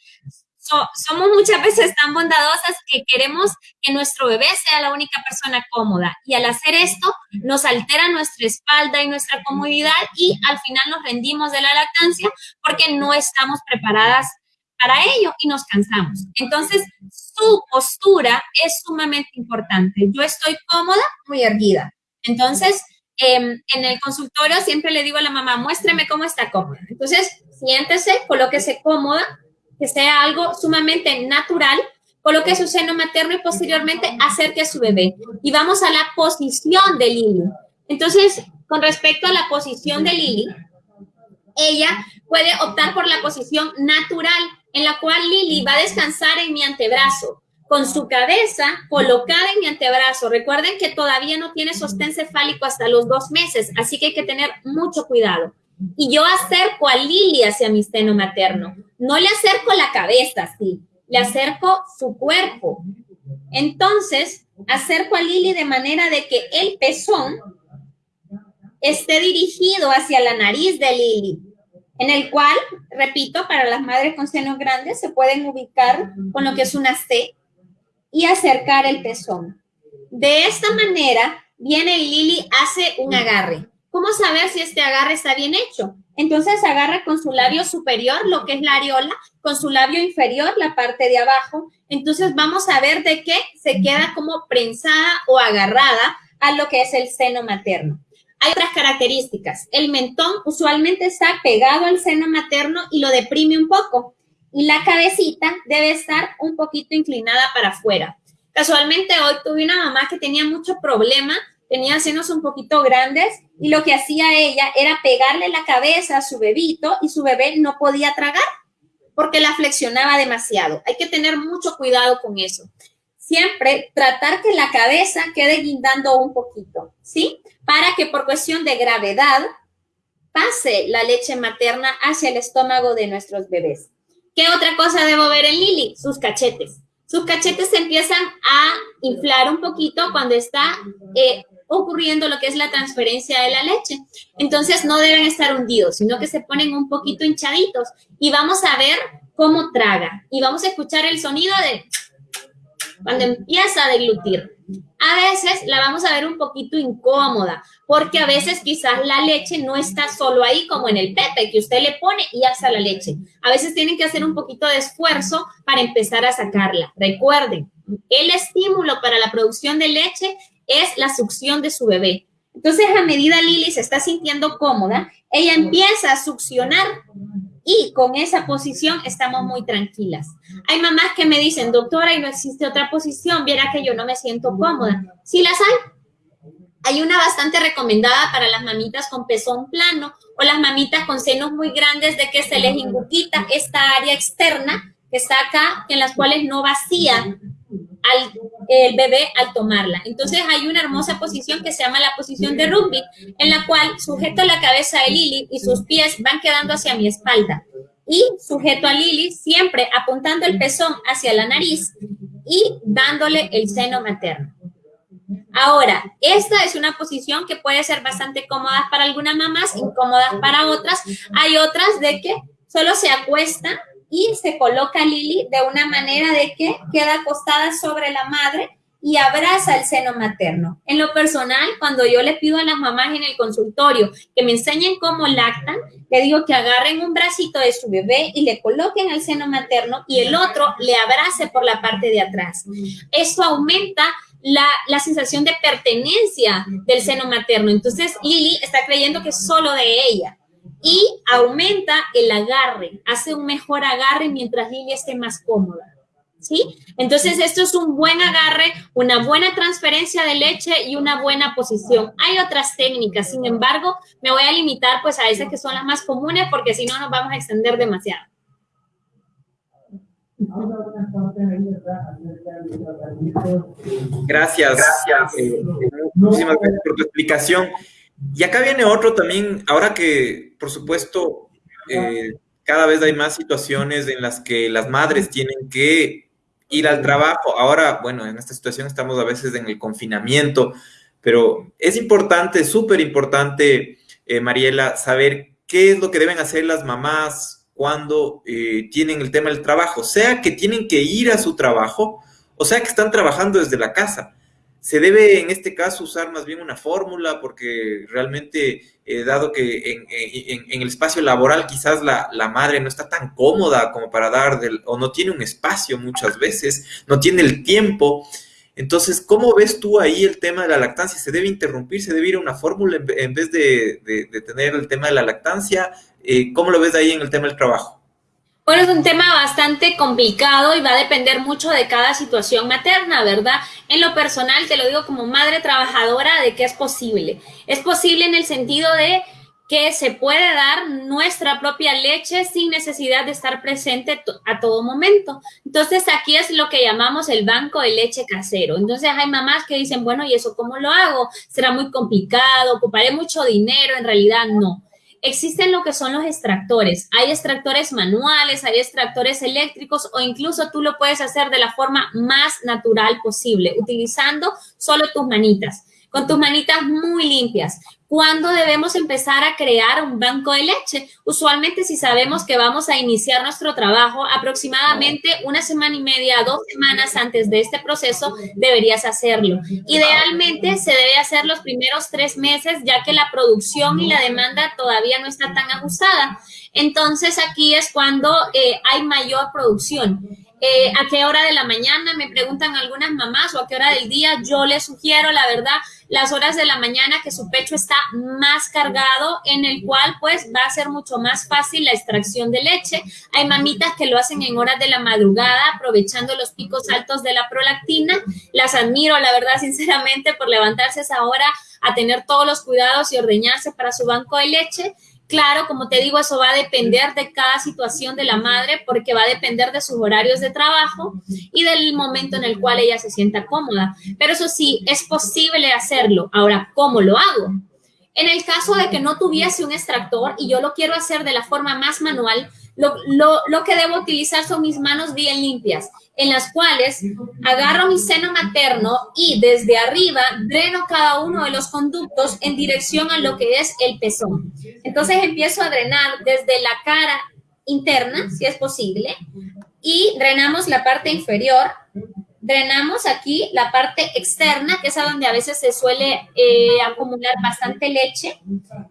somos muchas veces tan bondadosas que queremos que nuestro bebé sea la única persona cómoda y al hacer esto nos altera nuestra espalda y nuestra comodidad y al final nos rendimos de la lactancia porque no estamos preparadas para ello y nos cansamos. Entonces, su postura es sumamente importante. Yo estoy cómoda, muy erguida. Entonces, em, en el consultorio siempre le digo a la mamá, muéstreme cómo está cómoda. Entonces, siéntese, colóquese cómoda, que sea algo sumamente natural, coloque su seno materno y posteriormente acerque a su bebé. Y vamos a la posición de Lili. Entonces, con respecto a la posición de Lili, ella puede optar por la posición natural, en la cual Lili va a descansar en mi antebrazo, con su cabeza colocada en mi antebrazo. Recuerden que todavía no tiene sostén cefálico hasta los dos meses, así que hay que tener mucho cuidado. Y yo acerco a Lili hacia mi seno materno. No le acerco la cabeza, sí, le acerco su cuerpo. Entonces, acerco a Lili de manera de que el pezón esté dirigido hacia la nariz de Lili, en el cual, repito, para las madres con senos grandes se pueden ubicar con lo que es una C y acercar el pezón. De esta manera, viene Lili, hace un agarre. ¿Cómo saber si este agarre está bien hecho? Entonces agarra con su labio superior, lo que es la areola, con su labio inferior, la parte de abajo. Entonces vamos a ver de qué se queda como prensada o agarrada a lo que es el seno materno. Hay otras características. El mentón usualmente está pegado al seno materno y lo deprime un poco. Y la cabecita debe estar un poquito inclinada para afuera. Casualmente hoy tuve una mamá que tenía mucho problema tenía senos un poquito grandes y lo que hacía ella era pegarle la cabeza a su bebito y su bebé no podía tragar porque la flexionaba demasiado. Hay que tener mucho cuidado con eso. Siempre tratar que la cabeza quede guindando un poquito, ¿sí? Para que por cuestión de gravedad pase la leche materna hacia el estómago de nuestros bebés. ¿Qué otra cosa debo ver en Lili? Sus cachetes. Sus cachetes se empiezan a inflar un poquito cuando está eh, ocurriendo lo que es la transferencia de la leche. Entonces no deben estar hundidos, sino que se ponen un poquito hinchaditos y vamos a ver cómo traga y vamos a escuchar el sonido de cuando empieza a deglutir. a veces la vamos a ver un poquito incómoda, porque a veces quizás la leche no está solo ahí como en el pepe, que usted le pone y está la leche. A veces tienen que hacer un poquito de esfuerzo para empezar a sacarla. Recuerden, el estímulo para la producción de leche es la succión de su bebé. Entonces, a medida Lili se está sintiendo cómoda, ella empieza a succionar y con esa posición estamos muy tranquilas. Hay mamás que me dicen, doctora, y no existe otra posición, viera que yo no me siento cómoda. Sí las hay. Hay una bastante recomendada para las mamitas con pezón plano o las mamitas con senos muy grandes de que se les inguquita esta área externa que está acá, en las cuales no vacía al el bebé al tomarla. Entonces hay una hermosa posición que se llama la posición de rugby, en la cual sujeto la cabeza de Lili y sus pies van quedando hacia mi espalda. Y sujeto a Lili siempre apuntando el pezón hacia la nariz y dándole el seno materno. Ahora, esta es una posición que puede ser bastante cómoda para algunas mamás, incómoda para otras. Hay otras de que solo se acuesta y se coloca Lili de una manera de que queda acostada sobre la madre y abraza el seno materno. En lo personal, cuando yo le pido a las mamás en el consultorio que me enseñen cómo lactan, le digo que agarren un bracito de su bebé y le coloquen el seno materno y el otro le abrace por la parte de atrás. Eso aumenta la, la, sensación de pertenencia del seno materno. Entonces, Lili está creyendo que es solo de ella y aumenta el agarre, hace un mejor agarre mientras Lili esté más cómoda. ¿Sí? Entonces, esto es un buen agarre, una buena transferencia de leche y una buena posición. Hay otras técnicas, sin embargo, me voy a limitar pues a esas que son las más comunes porque si no nos vamos a extender demasiado. Gracias. Gracias. Eh, muchísimas gracias por tu explicación. Y acá viene otro también, ahora que, por supuesto, eh, cada vez hay más situaciones en las que las madres tienen que ir al trabajo. Ahora, bueno, en esta situación estamos a veces en el confinamiento, pero es importante, súper importante, eh, Mariela, saber qué es lo que deben hacer las mamás cuando eh, tienen el tema del trabajo, sea que tienen que ir a su trabajo o sea que están trabajando desde la casa se debe en este caso usar más bien una fórmula porque realmente, eh, dado que en, el espacio laboral quizás la, madre no está tan cómoda como para dar, del, o no tiene un espacio muchas veces, no tiene el tiempo. Entonces, ¿cómo ves tú ahí el tema de la lactancia? ¿Se debe interrumpir? ¿Se debe ir a una fórmula en, vez de, tener el tema de la lactancia? Eh, ¿Cómo lo ves ahí en el tema del trabajo? Bueno, es un tema bastante complicado y va a depender mucho de cada situación materna, ¿verdad? En lo personal, te lo digo como madre trabajadora, de que es posible. Es posible en el sentido de que se puede dar nuestra propia leche sin necesidad de estar presente a todo momento. Entonces, aquí es lo que llamamos el banco de leche casero. Entonces, hay mamás que dicen, bueno, ¿y eso cómo lo hago? ¿Será muy complicado? ¿Ocuparé mucho dinero? En realidad, no existen lo que son los extractores. Hay extractores manuales, hay extractores eléctricos o incluso tú lo puedes hacer de la forma más natural posible, utilizando solo tus manitas, con tus manitas muy limpias. ¿Cuándo debemos empezar a crear un banco de leche? Usualmente si sabemos que vamos a iniciar nuestro trabajo aproximadamente una semana y media, dos semanas antes de este proceso, deberías hacerlo. Idealmente se debe hacer los primeros tres meses ya que la producción y la demanda todavía no está tan ajustada. Entonces aquí es cuando eh, hay mayor producción. Eh, a qué hora de la mañana, me preguntan algunas mamás, o a qué hora del día, yo les sugiero, la verdad, las horas de la mañana que su pecho está más cargado, en el cual pues va a ser mucho más fácil la extracción de leche. Hay mamitas que lo hacen en horas de la madrugada, aprovechando los picos altos de la prolactina. Las admiro, la verdad, [laughs] sinceramente, por levantarse esa hora a tener todos los cuidados y ordeñarse para su banco de leche. Claro, como te digo, eso va a depender de cada situación de la madre porque va a depender de sus horarios de trabajo y del momento en el cual ella se sienta cómoda. Pero eso sí, es posible hacerlo. Ahora, ¿cómo lo hago? En el caso de que no tuviese un extractor y yo lo quiero hacer de la forma más manual, lo, que debo utilizar son mis manos bien limpias, en las cuales agarro mi seno materno y desde arriba dreno cada uno de los conductos en dirección a lo que es el pezón. Entonces empiezo a drenar desde la cara interna, si es posible, y drenamos la parte inferior drenamos aquí la parte externa, que es a donde a veces se suele eh, acumular bastante leche.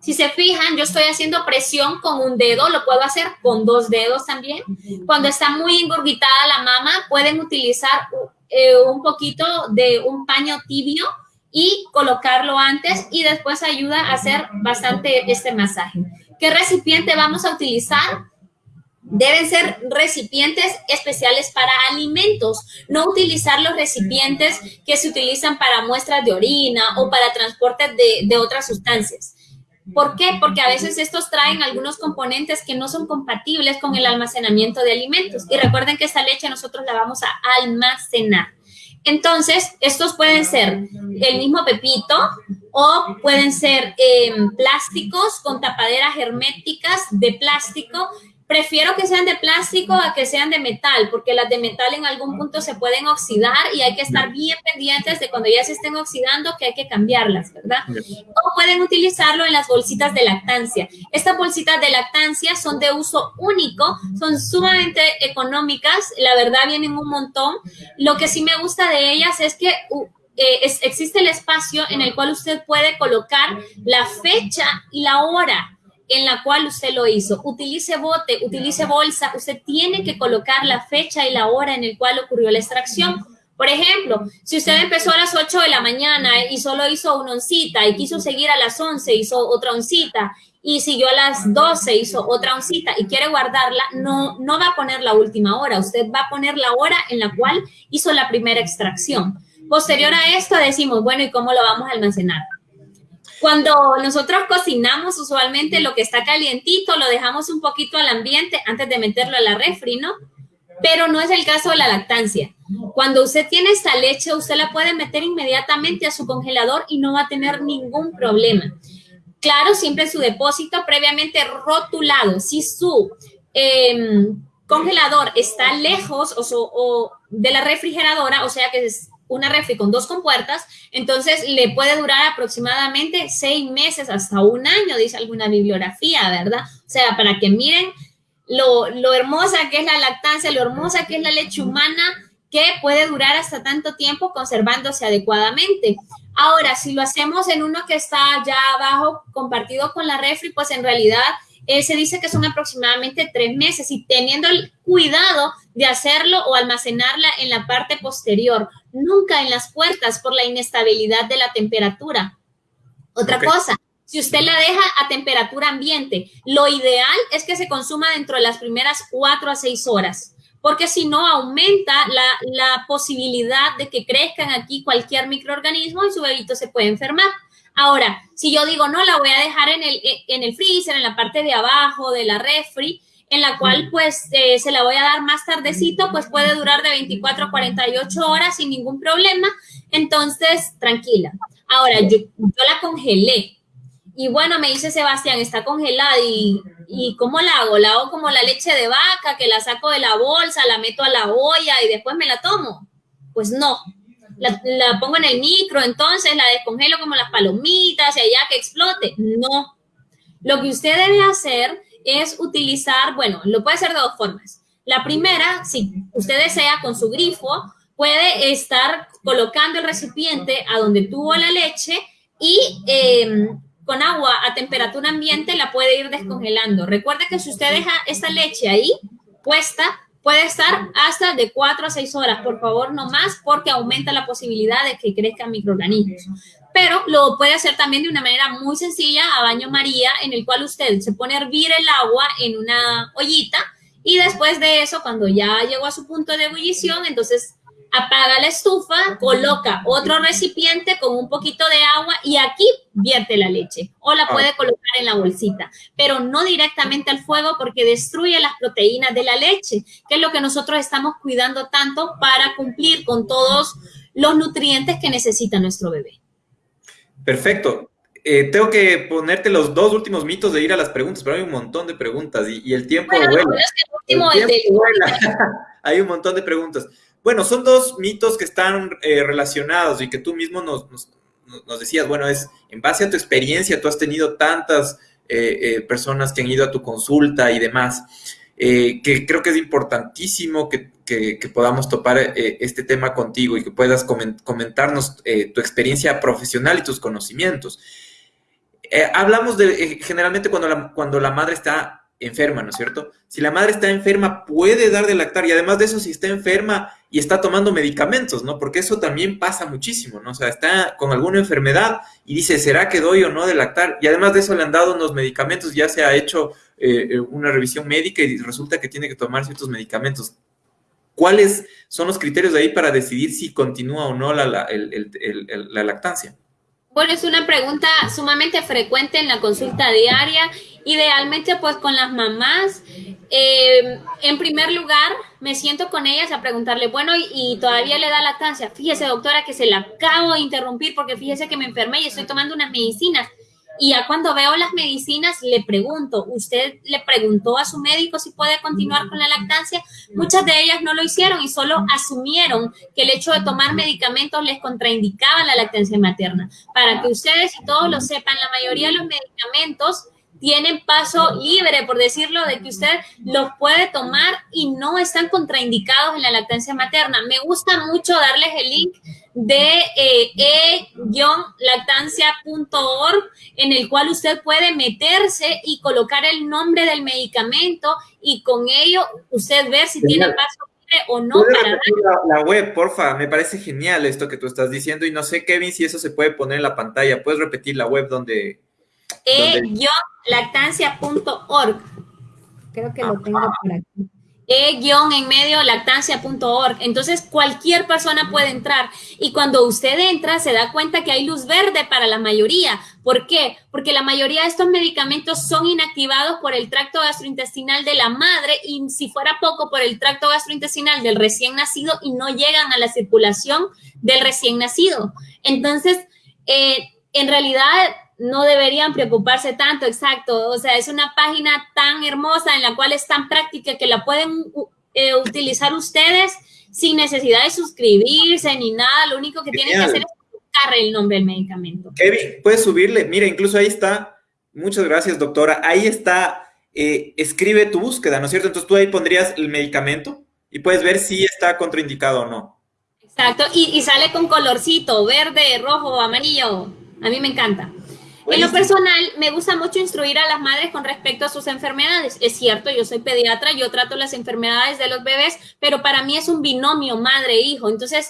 Si se fijan, yo estoy haciendo presión con un dedo, lo puedo hacer con dos dedos también. Cuando está muy engurguitada la mama, pueden utilizar eh, un poquito de un paño tibio y colocarlo antes y después ayuda a hacer bastante este masaje. ¿Qué recipiente vamos a utilizar? Deben ser recipientes especiales para alimentos, no utilizar los recipientes que se utilizan para muestras de orina o para transporte de, otras sustancias. ¿Por qué? Porque a veces estos traen algunos componentes que no son compatibles con el almacenamiento de alimentos. Y recuerden que esta leche nosotros la vamos a almacenar. Entonces, estos pueden ser el mismo pepito o pueden ser eh, plásticos con tapaderas herméticas de plástico Prefiero que sean de plástico a que sean de metal, porque las de metal en algún punto se pueden oxidar y hay que estar bien pendientes de cuando ya se estén oxidando que hay que cambiarlas, ¿verdad? O pueden utilizarlo en las bolsitas de lactancia. Estas bolsitas de lactancia son de uso único, son sumamente económicas, la verdad vienen un montón. Lo que sí me gusta de ellas es que uh, eh, existe el espacio en el cual usted puede colocar la fecha y la hora en la cual usted lo hizo. Utilice bote, utilice bolsa, usted tiene que colocar la fecha y la hora en el cual ocurrió la extracción. Por ejemplo, si usted empezó a las 8 de la mañana y solo hizo una oncita y quiso seguir a las 11, hizo otra oncita y siguió a las 12, hizo otra oncita y quiere guardarla, no, no va a poner la última hora, usted va a poner la hora en la cual hizo la primera extracción. Posterior a esto decimos, bueno, ¿y cómo lo vamos a almacenar? Cuando nosotros cocinamos, usualmente lo que está calientito lo dejamos un poquito al ambiente antes de meterlo a la refri, ¿no? Pero no es el caso de la lactancia. Cuando usted tiene esta leche, usted la puede meter inmediatamente a su congelador y no va a tener ningún problema. Claro, siempre su depósito previamente rotulado. Si su em, congelador está lejos o, o, de la refrigeradora, o sea que es una refri con dos compuertas, entonces le puede durar aproximadamente seis meses hasta un año, dice alguna bibliografía, ¿verdad? O sea, para que miren lo, lo hermosa que es la lactancia, lo hermosa que es la leche humana, que puede durar hasta tanto tiempo conservándose adecuadamente. Ahora, si lo hacemos en uno que está ya abajo, compartido con la refri, pues en realidad eh, se dice que son aproximadamente tres meses y teniendo el cuidado de hacerlo o almacenarla en la parte posterior, nunca en las puertas por la inestabilidad de la temperatura. Otra cosa, si usted la deja a temperatura ambiente, lo ideal es que se consuma dentro de las primeras cuatro a seis horas, porque si no aumenta la, la posibilidad de que crezcan aquí cualquier microorganismo y su bebito se puede enfermar. Ahora, si yo digo, no, la voy a dejar en el, en el freezer, en la parte de abajo de la refri, en la cual pues eh, se la voy a dar más tardecito, pues puede durar de 24 a 48 horas sin ningún problema. Entonces, tranquila. Ahora, yo, yo la congelé. Y bueno, me dice Sebastián, está congelada y, y ¿cómo la hago? La hago como la leche de vaca, que la saco de la bolsa, la meto a la olla y después me la tomo. Pues no, la, pongo en el micro, entonces la descongelo como las palomitas y allá que explote. No. Lo que usted debe hacer es utilizar, bueno, lo puede hacer de dos formas. La primera, si usted desea con su grifo, puede estar colocando el recipiente a donde tuvo la leche y em, con agua a temperatura ambiente la puede ir descongelando. Recuerde que si usted deja esta leche ahí puesta, Puede estar hasta de 4 a 6 horas, por favor, no más, porque aumenta la posibilidad de que crezcan microorganismos. Pero lo puede hacer también de una manera muy sencilla, a baño María, en el cual usted se pone a hervir el agua en una ollita y después de eso, cuando ya llegó a su punto de ebullición, entonces apaga la estufa, coloca otro recipiente con un poquito de agua y aquí vierte la leche o la puede ah. colocar en la bolsita, pero no directamente al fuego porque destruye las proteínas de la leche, que es lo que nosotros estamos cuidando tanto para cumplir con todos los nutrientes que necesita nuestro bebé. Perfecto. Eh, tengo que ponerte los dos últimos mitos de ir a las preguntas, pero hay un montón de preguntas y, el tiempo vuela. hay un montón de preguntas. Bueno, son dos mitos que están eh, relacionados y que tú mismo nos, decías, bueno, es en base a tu experiencia, tú has tenido tantas eh, eh, personas que han ido a tu consulta y demás. eh, que creo que es importantísimo que, podamos topar este tema contigo y que puedas comentarnos tu experiencia profesional y tus conocimientos. hablamos de, generalmente cuando cuando la madre está enferma, ¿no es cierto? Si la madre está enferma, puede dar de lactar y además de eso, si está enferma y está tomando medicamentos, ¿no? Porque eso también pasa muchísimo, ¿no? O sea, está con alguna enfermedad y dice, ¿será que doy o no de lactar? Y además de eso le han dado unos medicamentos, ya se ha hecho eh, eh, una revisión médica y resulta que tiene que tomar ciertos medicamentos. ¿Cuáles son los criterios de ahí para decidir si continúa o no la, la lactancia? Bueno, es una pregunta sumamente frecuente en la consulta diaria. Idealmente, pues con las mamás, eh, en primer lugar, me siento con ellas a preguntarle, bueno, y, todavía le da lactancia. Fíjese, doctora, que se la acabo de interrumpir porque fíjese que me enfermé y estoy tomando unas medicinas. Y ya cuando veo las medicinas, le pregunto, ¿usted le preguntó a su médico si puede continuar con la lactancia? Muchas de ellas no lo hicieron y solo asumieron que el hecho de tomar medicamentos les contraindicaba la lactancia materna. Para que ustedes y todos lo sepan, la mayoría de los medicamentos tienen paso libre, por decirlo, de que usted los puede tomar y no están contraindicados en la lactancia materna. Me gusta mucho darles el link de eh, e-lactancia.org en el cual usted puede meterse y colocar el nombre del medicamento y con ello usted ver si tiene paso libre o no. Para la, la, web, porfa, me parece genial esto que tú estás diciendo y no sé, Kevin, si eso se puede poner en la pantalla. ¿Puedes repetir la web donde... e-lactancia.org. Creo que lo tengo por aquí e-en medio lactancia.org. Entonces cualquier persona puede entrar y cuando usted entra se da cuenta que hay luz verde para la mayoría. ¿Por qué? Porque la mayoría de estos medicamentos son inactivados por el tracto gastrointestinal de la madre y si fuera poco por el tracto gastrointestinal del recién nacido y no llegan a la circulación del recién nacido. Entonces, eh, en realidad no deberían preocuparse tanto, exacto. O sea, es una página tan hermosa en la cual es tan práctica que la pueden eh, utilizar ustedes sin necesidad de suscribirse ni nada. Lo único que tienen que hacer es buscar el nombre del medicamento. Kevin, puedes subirle. Mira, incluso ahí está. Muchas gracias, doctora. Ahí está. Eh, escribe tu búsqueda, ¿no es cierto? Entonces tú ahí pondrías el medicamento y puedes ver si está contraindicado o no. Exacto, y, y sale con colorcito, verde, rojo, amarillo. A mí me encanta. En lo personal, me gusta mucho instruir a las madres con respecto a sus enfermedades. Es cierto, yo soy pediatra, yo trato las enfermedades de los bebés, pero para mí es un binomio madre-hijo. Entonces,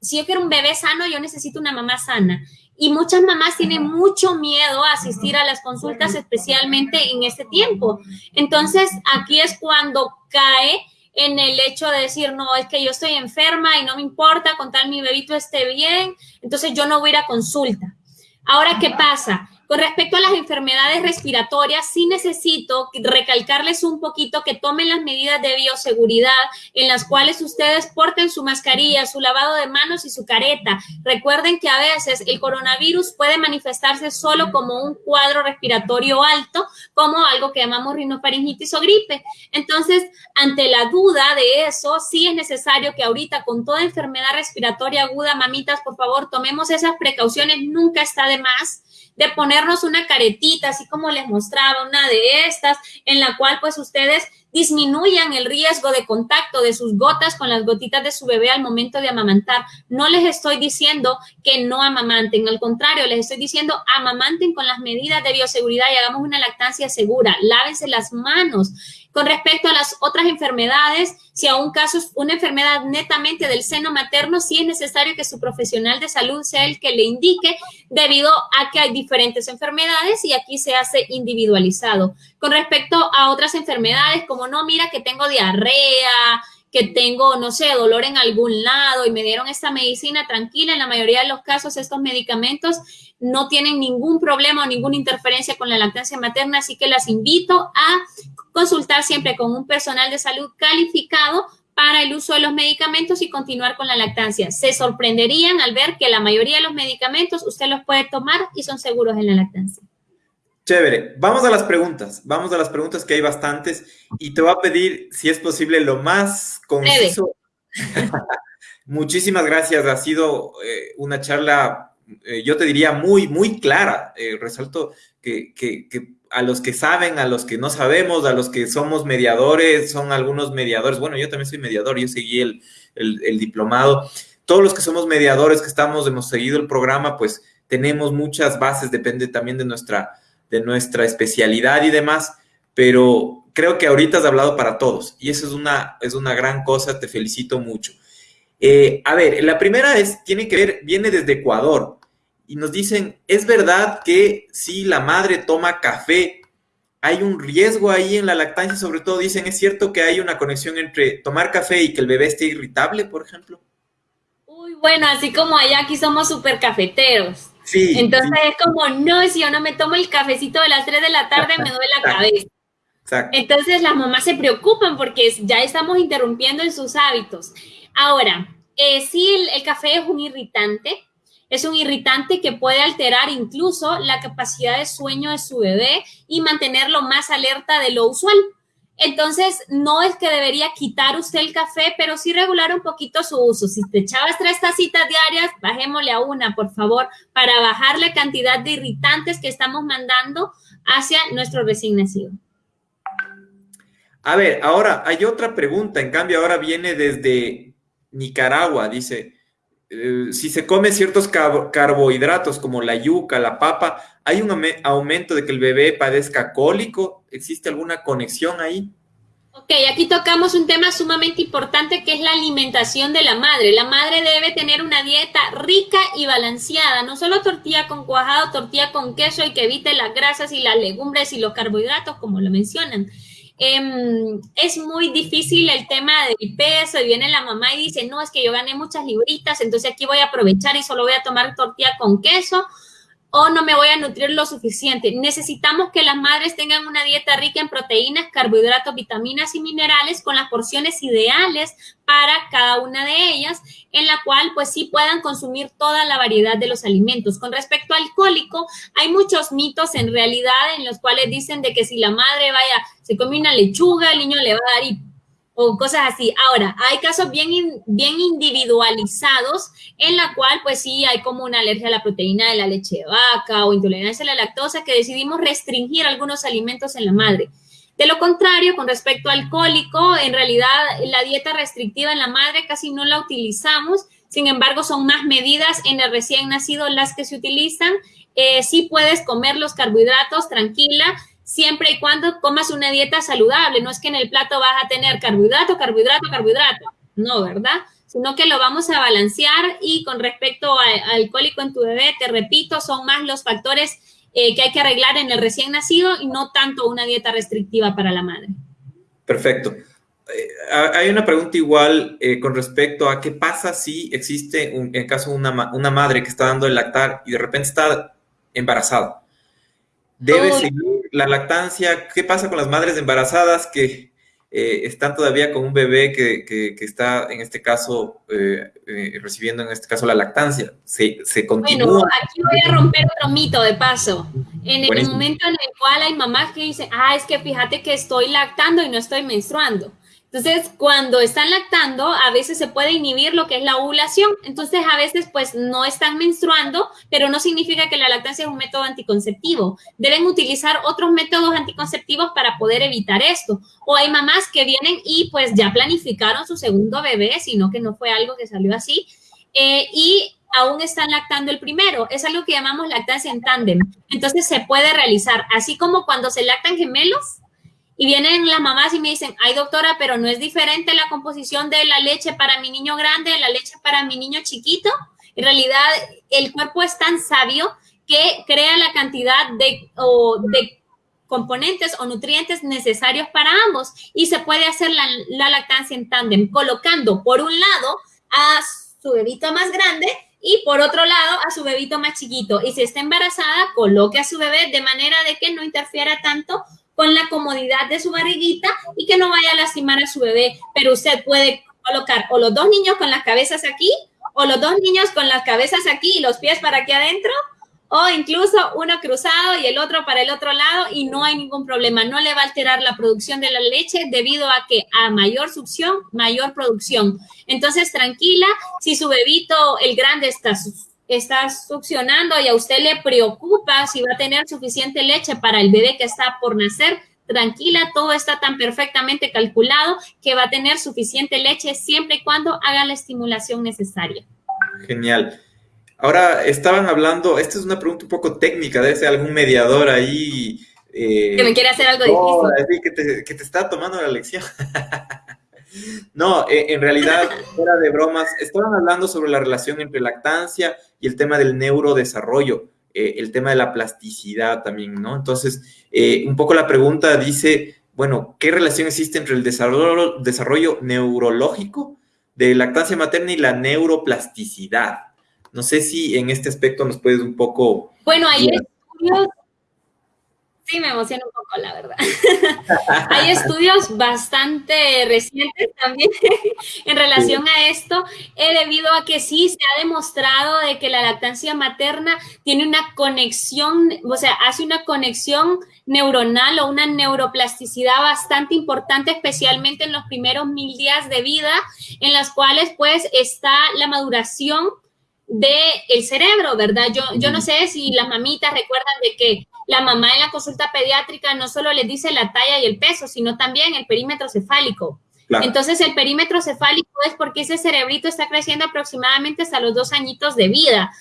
si yo quiero un bebé sano, yo necesito una mamá sana. Y muchas mamás tienen mucho miedo a asistir a las consultas, especialmente en este tiempo. Entonces, aquí es cuando cae en el hecho de decir, no, es que yo estoy enferma y no me importa, con tal mi bebito esté bien, entonces yo no voy a ir a consulta. Ahora, ¿qué pasa? Con respecto a las enfermedades respiratorias, sí necesito recalcarles un poquito que tomen las medidas de bioseguridad en las cuales ustedes porten su mascarilla, su lavado de manos y su careta. Recuerden que a veces el coronavirus puede manifestarse solo como un cuadro respiratorio alto, como algo que llamamos rinofaringitis o gripe. Entonces, ante la duda de eso, sí es necesario que ahorita con toda enfermedad respiratoria aguda, mamitas, por favor, tomemos esas precauciones. Nunca está de más de ponernos una caretita, así como les mostraba, una de estas, en la cual pues ustedes disminuyan el riesgo de contacto de sus gotas con las gotitas de su bebé al momento de amamantar. No les estoy diciendo que no amamanten, al contrario, les estoy diciendo amamanten con las medidas de bioseguridad y hagamos una lactancia segura, lávense las manos. Con respecto a las otras enfermedades, si a un caso es una enfermedad netamente del seno materno, sí es necesario que su profesional de salud sea el que le indique debido a que hay diferentes enfermedades y aquí se hace individualizado. Con respecto a otras enfermedades, como no, mira que tengo diarrea, que tengo, no sé, dolor en algún lado y me dieron esta medicina tranquila, en la mayoría de los casos estos medicamentos no tienen ningún problema o ninguna interferencia con la lactancia materna, así que las invito a consultar siempre con un personal de salud calificado para el uso de los medicamentos y continuar con la lactancia. Se sorprenderían al ver que la mayoría de los medicamentos usted los puede tomar y son seguros en la lactancia. Chévere, vamos a las preguntas, vamos a las preguntas que hay bastantes y te voy a pedir, si es posible, lo más conciso. [laughs] Muchísimas gracias, ha sido eh, una charla, eh, yo te diría, muy, muy clara. Eh, resalto que, a los que saben, a los que no sabemos, a los que somos mediadores, son algunos mediadores. Bueno, yo también soy mediador, yo seguí el, el, diplomado. Todos los que somos mediadores, que estamos, hemos seguido el programa, pues tenemos muchas bases, depende también de nuestra, de nuestra especialidad y demás, pero creo que ahorita has hablado para todos y eso es una, es una gran cosa, te felicito mucho. Eh, a ver, la primera es, tiene que ver, viene desde Ecuador y nos dicen, ¿es verdad que si la madre toma café, hay un riesgo ahí en la lactancia? Sobre todo dicen, ¿es cierto que hay una conexión entre tomar café y que el bebé esté irritable, por ejemplo? Uy, bueno, así como allá aquí somos súper cafeteros. Sí. Entonces es como, no, si yo no me tomo el cafecito de las 3 de la tarde, me duele la cabeza. Exacto. Entonces las mamás se preocupan porque ya estamos interrumpiendo en sus hábitos. Ahora, eh, sí, el, café es un irritante, es un irritante que puede alterar incluso la capacidad de sueño de su bebé y mantenerlo más alerta de lo usual. Entonces, no es que debería quitar usted el café, pero sí regular un poquito su uso. Si te echabas tres tacitas diarias, bajémosle a una, por favor, para bajar la cantidad de irritantes que estamos mandando hacia nuestro recién nacido. A ver, ahora hay otra pregunta, en cambio ahora viene desde Nicaragua, dice, eh, si se come ciertos carbohidratos como la yuca, la papa, ¿hay un aumento de que el bebé padezca cólico? ¿Existe alguna conexión ahí? Ok, aquí tocamos un tema sumamente importante que es la alimentación de la madre. La madre debe tener una dieta rica y balanceada, no solo tortilla con cuajado, tortilla con queso y que evite las grasas y las legumbres y los carbohidratos, como lo mencionan. Em, es muy difícil el tema del peso y viene la mamá y dice, no, es que yo gané muchas libritas, entonces aquí voy a aprovechar y solo voy a tomar tortilla con queso o no me voy a nutrir lo suficiente. Necesitamos que las madres tengan una dieta rica en proteínas, carbohidratos, vitaminas y minerales con las porciones ideales para cada una de ellas, en la cual pues sí puedan consumir toda la variedad de los alimentos. Con respecto al cólico, hay muchos mitos en realidad en los cuales dicen de que si la madre vaya, se come una lechuga, el niño le va a dar o cosas así. Ahora, hay casos bien, bien individualizados en la cual, pues sí, hay como una alergia a la proteína de la leche de vaca o intolerancia a la lactosa que decidimos restringir algunos alimentos en la madre. De lo contrario, con respecto al cólico, en realidad la dieta restrictiva en la madre casi no la utilizamos, sin embargo, son más medidas en el recién nacido las que se utilizan. Eh, sí puedes comer los carbohidratos tranquila, siempre y cuando comas una dieta saludable. No es que en el plato vas a tener carbohidrato, carbohidrato, carbohidrato. No, ¿verdad? Sino que lo vamos a balancear y con respecto al alcohólico en tu bebé, te repito, son más los factores eh, que hay que arreglar en el recién nacido y no tanto una dieta restrictiva para la madre. Perfecto. Eh, hay una pregunta igual eh, con respecto a qué pasa si existe, un, en caso de una, una madre que está dando el lactar y de repente está embarazada. ¿Debe seguir la lactancia, ¿qué pasa con las madres embarazadas que eh, están todavía con un bebé que, está, en este caso, eh, eh, recibiendo, en este caso, la lactancia? ¿Se, se continúa? Bueno, aquí voy a romper otro mito de paso. En el momento en el cual hay mamás que dicen, ah, es que fíjate que estoy lactando y no estoy menstruando. Entonces, cuando están lactando, a veces se puede inhibir lo que es la ovulación. Entonces, a veces, pues, no están menstruando, pero no significa que la lactancia es un método anticonceptivo. Deben utilizar otros métodos anticonceptivos para poder evitar esto. O hay mamás que vienen y, pues, ya planificaron su segundo bebé, sino que no fue algo que salió así. Eh, y aún están lactando el primero. Es algo que llamamos lactancia en tándem. Entonces, se puede realizar, así como cuando se lactan gemelos, y vienen las mamás y me dicen, ay doctora, pero no es diferente la composición de la leche para mi niño grande, de la leche para mi niño chiquito. En realidad, el cuerpo es tan sabio que crea la cantidad de, de componentes o nutrientes necesarios para ambos y se puede hacer la, la lactancia en tándem, colocando por un lado a su bebito más grande y por otro lado a su bebito más chiquito. Y si está embarazada, coloque a su bebé de manera de que no interfiera tanto con la comodidad de su barriguita y que no vaya a lastimar a su bebé. Pero usted puede colocar o los dos niños con las cabezas aquí o los dos niños con las cabezas aquí y los pies para aquí adentro o incluso uno cruzado y el otro para el otro lado y no hay ningún problema. No le va a alterar la producción de la leche debido a que a mayor succión, mayor producción. Entonces, tranquila, si su bebito, el grande, está está succionando y a usted le preocupa si va a tener suficiente leche para el bebé que está por nacer, tranquila, todo está tan perfectamente calculado que va a tener suficiente leche siempre y cuando haga la estimulación necesaria. Genial. Ahora estaban hablando, esta es una pregunta un poco técnica, debe ser algún mediador ahí. Eh, que me quiere hacer algo difícil. Que te, que te está tomando la lección. [laughs] no, eh, en realidad, fuera de bromas, estaban hablando sobre la relación entre lactancia y el tema del neurodesarrollo, eh, el tema de la plasticidad también, ¿no? Entonces, un poco la pregunta dice, bueno, ¿qué relación existe entre el desarrollo, desarrollo neurológico de lactancia materna y la neuroplasticidad? No sé si en este aspecto nos puedes un poco... Bueno, hay estudios... Sí, me emociona un poco, la verdad. [laughs] hay estudios bastante recientes también [laughs] en relación a esto, eh, debido a que sí se ha demostrado de que la lactancia materna tiene una conexión, o sea, hace una conexión neuronal o una neuroplasticidad bastante importante, especialmente en los primeros mil días de vida, en las cuales pues está la maduración del cerebro, ¿verdad? Yo, yo no sé si las mamitas recuerdan de que la mamá en la consulta pediátrica no solo les dice la talla y el peso, sino también el perímetro cefálico. Entonces, el perímetro cefálico es porque ese cerebrito está creciendo aproximadamente hasta los dos añitos de vida,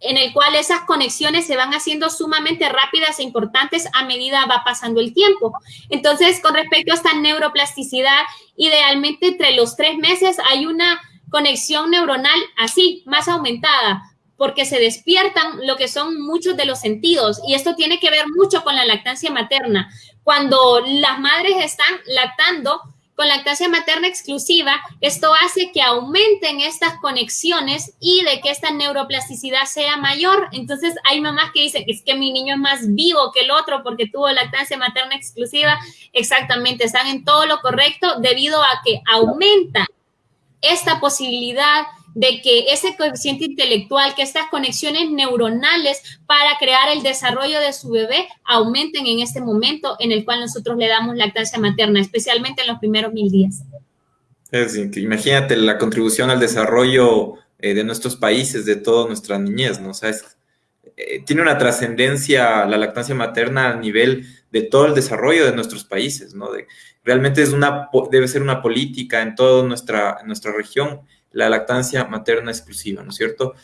en el cual esas conexiones se van haciendo sumamente rápidas e importantes a medida va pasando el tiempo. Entonces, con respecto a esta neuroplasticidad, idealmente entre los tres meses hay una conexión neuronal así, más aumentada, porque se despiertan lo que son muchos de los sentidos y esto tiene que ver mucho con la lactancia materna. Cuando las madres están lactando con lactancia materna exclusiva, esto hace que aumenten estas conexiones y de que esta neuroplasticidad sea mayor. Entonces hay mamás que dicen es que mi niño es más vivo que el otro porque tuvo lactancia materna exclusiva. Exactamente, están en todo lo correcto debido a que aumenta esta posibilidad de que ese coeficiente intelectual, que estas conexiones neuronales para crear el desarrollo de su bebé aumenten en este momento en el cual nosotros le damos lactancia materna, especialmente en los primeros mil días. imagínate la contribución al desarrollo eh, de nuestros países, de toda nuestra niñez, ¿no? O eh, tiene una trascendencia la lactancia materna a nivel de todo el desarrollo de nuestros países, ¿no? Realmente es una, debe ser una política en toda nuestra, nuestra región, la lactancia materna exclusiva, ¿no es cierto?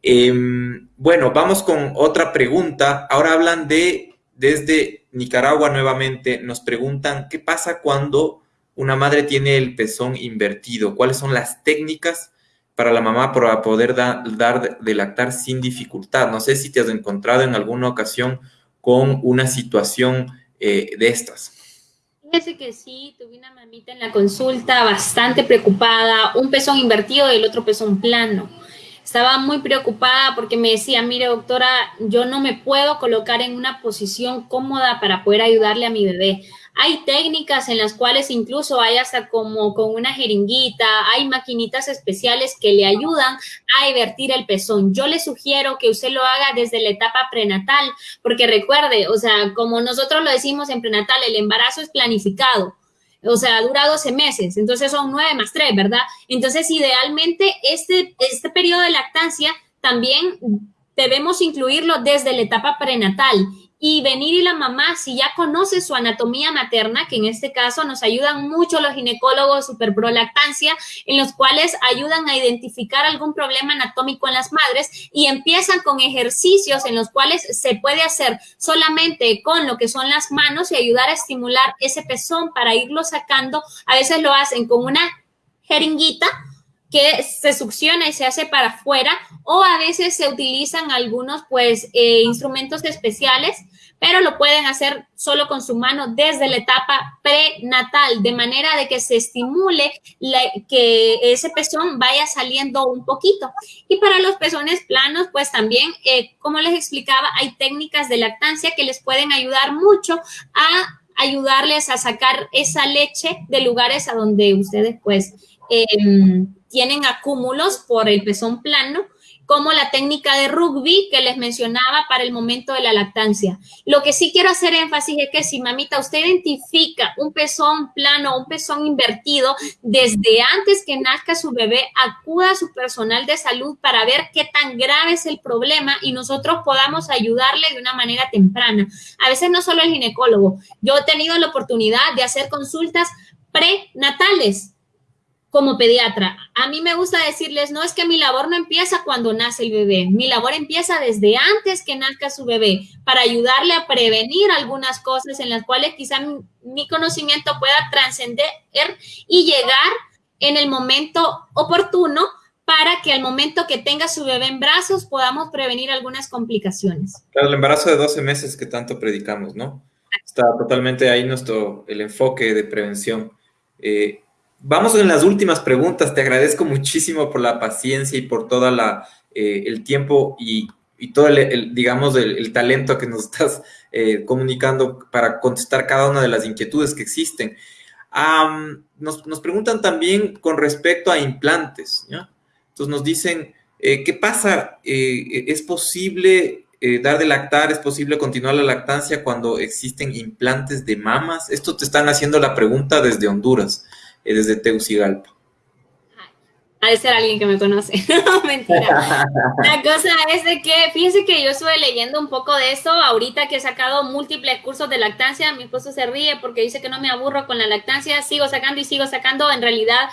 Em, bueno, vamos con otra pregunta. Ahora hablan de, desde Nicaragua nuevamente, nos preguntan, ¿qué pasa cuando una madre tiene el pezón invertido? ¿Cuáles son las técnicas para la mamá para poder dar de lactar sin dificultad? No sé si te has encontrado en alguna ocasión con una situación eh, de estas. Fíjese que sí, tuve una mamita en la consulta bastante preocupada, un pezón invertido y el otro pezón plano. Estaba muy preocupada porque me decía, mire doctora, yo no me puedo colocar en una posición cómoda para poder ayudarle a mi bebé. Hay técnicas en las cuales incluso hay hasta como con una jeringuita, hay maquinitas especiales que le ayudan a invertir el pezón. Yo le sugiero que usted lo haga desde la etapa prenatal, porque recuerde, o sea, como nosotros lo decimos en prenatal, el embarazo es planificado. O sea, dura 12 meses, entonces son 9 más 3, ¿verdad? Entonces, idealmente, este, este periodo de lactancia también debemos incluirlo desde la etapa prenatal y venir y la mamá, si ya conoce su anatomía materna, que en este caso nos ayudan mucho los ginecólogos superprolactancia, en los cuales ayudan a identificar algún problema anatómico en las madres y empiezan con ejercicios en los cuales se puede hacer solamente con lo que son las manos y ayudar a estimular ese pezón para irlo sacando. A veces lo hacen con una jeringuita que se succiona y se hace para afuera o a veces se utilizan algunos pues eh, instrumentos especiales, pero lo pueden hacer solo con su mano desde la etapa prenatal, de manera de que se estimule que ese pezón vaya saliendo un poquito. Y para los pezones planos, pues también, eh, como les explicaba, hay técnicas de lactancia que les pueden ayudar mucho a ayudarles a sacar esa leche de lugares a donde ustedes pues... Eh, tienen acúmulos por el pezón plano como la técnica de rugby que les mencionaba para el momento de la lactancia. Lo que sí quiero hacer énfasis es que si mamita usted identifica un pezón plano, un pezón invertido, desde antes que nazca su bebé, acuda a su personal de salud para ver qué tan grave es el problema y nosotros podamos ayudarle de una manera temprana. A veces no solo el ginecólogo, yo he tenido la oportunidad de hacer consultas prenatales como pediatra. A mí me gusta decirles, no es que mi labor no empieza cuando nace el bebé, mi labor empieza desde antes que nazca su bebé para ayudarle a prevenir algunas cosas en las cuales quizá mi, conocimiento pueda trascender y llegar en el momento oportuno para que al momento que tenga su bebé en brazos podamos prevenir algunas complicaciones. Claro, el embarazo de 12 meses que tanto predicamos, ¿no? Está totalmente ahí nuestro, el enfoque de prevención. Eh, vamos en las últimas preguntas. Te agradezco muchísimo por la paciencia y por todo eh, el tiempo y, todo el, digamos, el, talento que nos [laughs] estás eh, comunicando para contestar cada una de las inquietudes que existen. nos, preguntan también con respecto a implantes. Entonces nos dicen, ¿qué pasa? ¿Es posible eh, dar de lactar, ¿es posible continuar la lactancia cuando existen implantes de mamas? Esto te están haciendo la pregunta desde Honduras, eh, desde Teucigalpa. Ha de ser alguien que me conoce. [laughs] no, mentira. La cosa es de que, fíjense que yo estuve leyendo un poco de eso, ahorita que he sacado múltiples cursos de lactancia, mi esposo se ríe porque dice que no me aburro con la lactancia, sigo sacando y sigo sacando, en realidad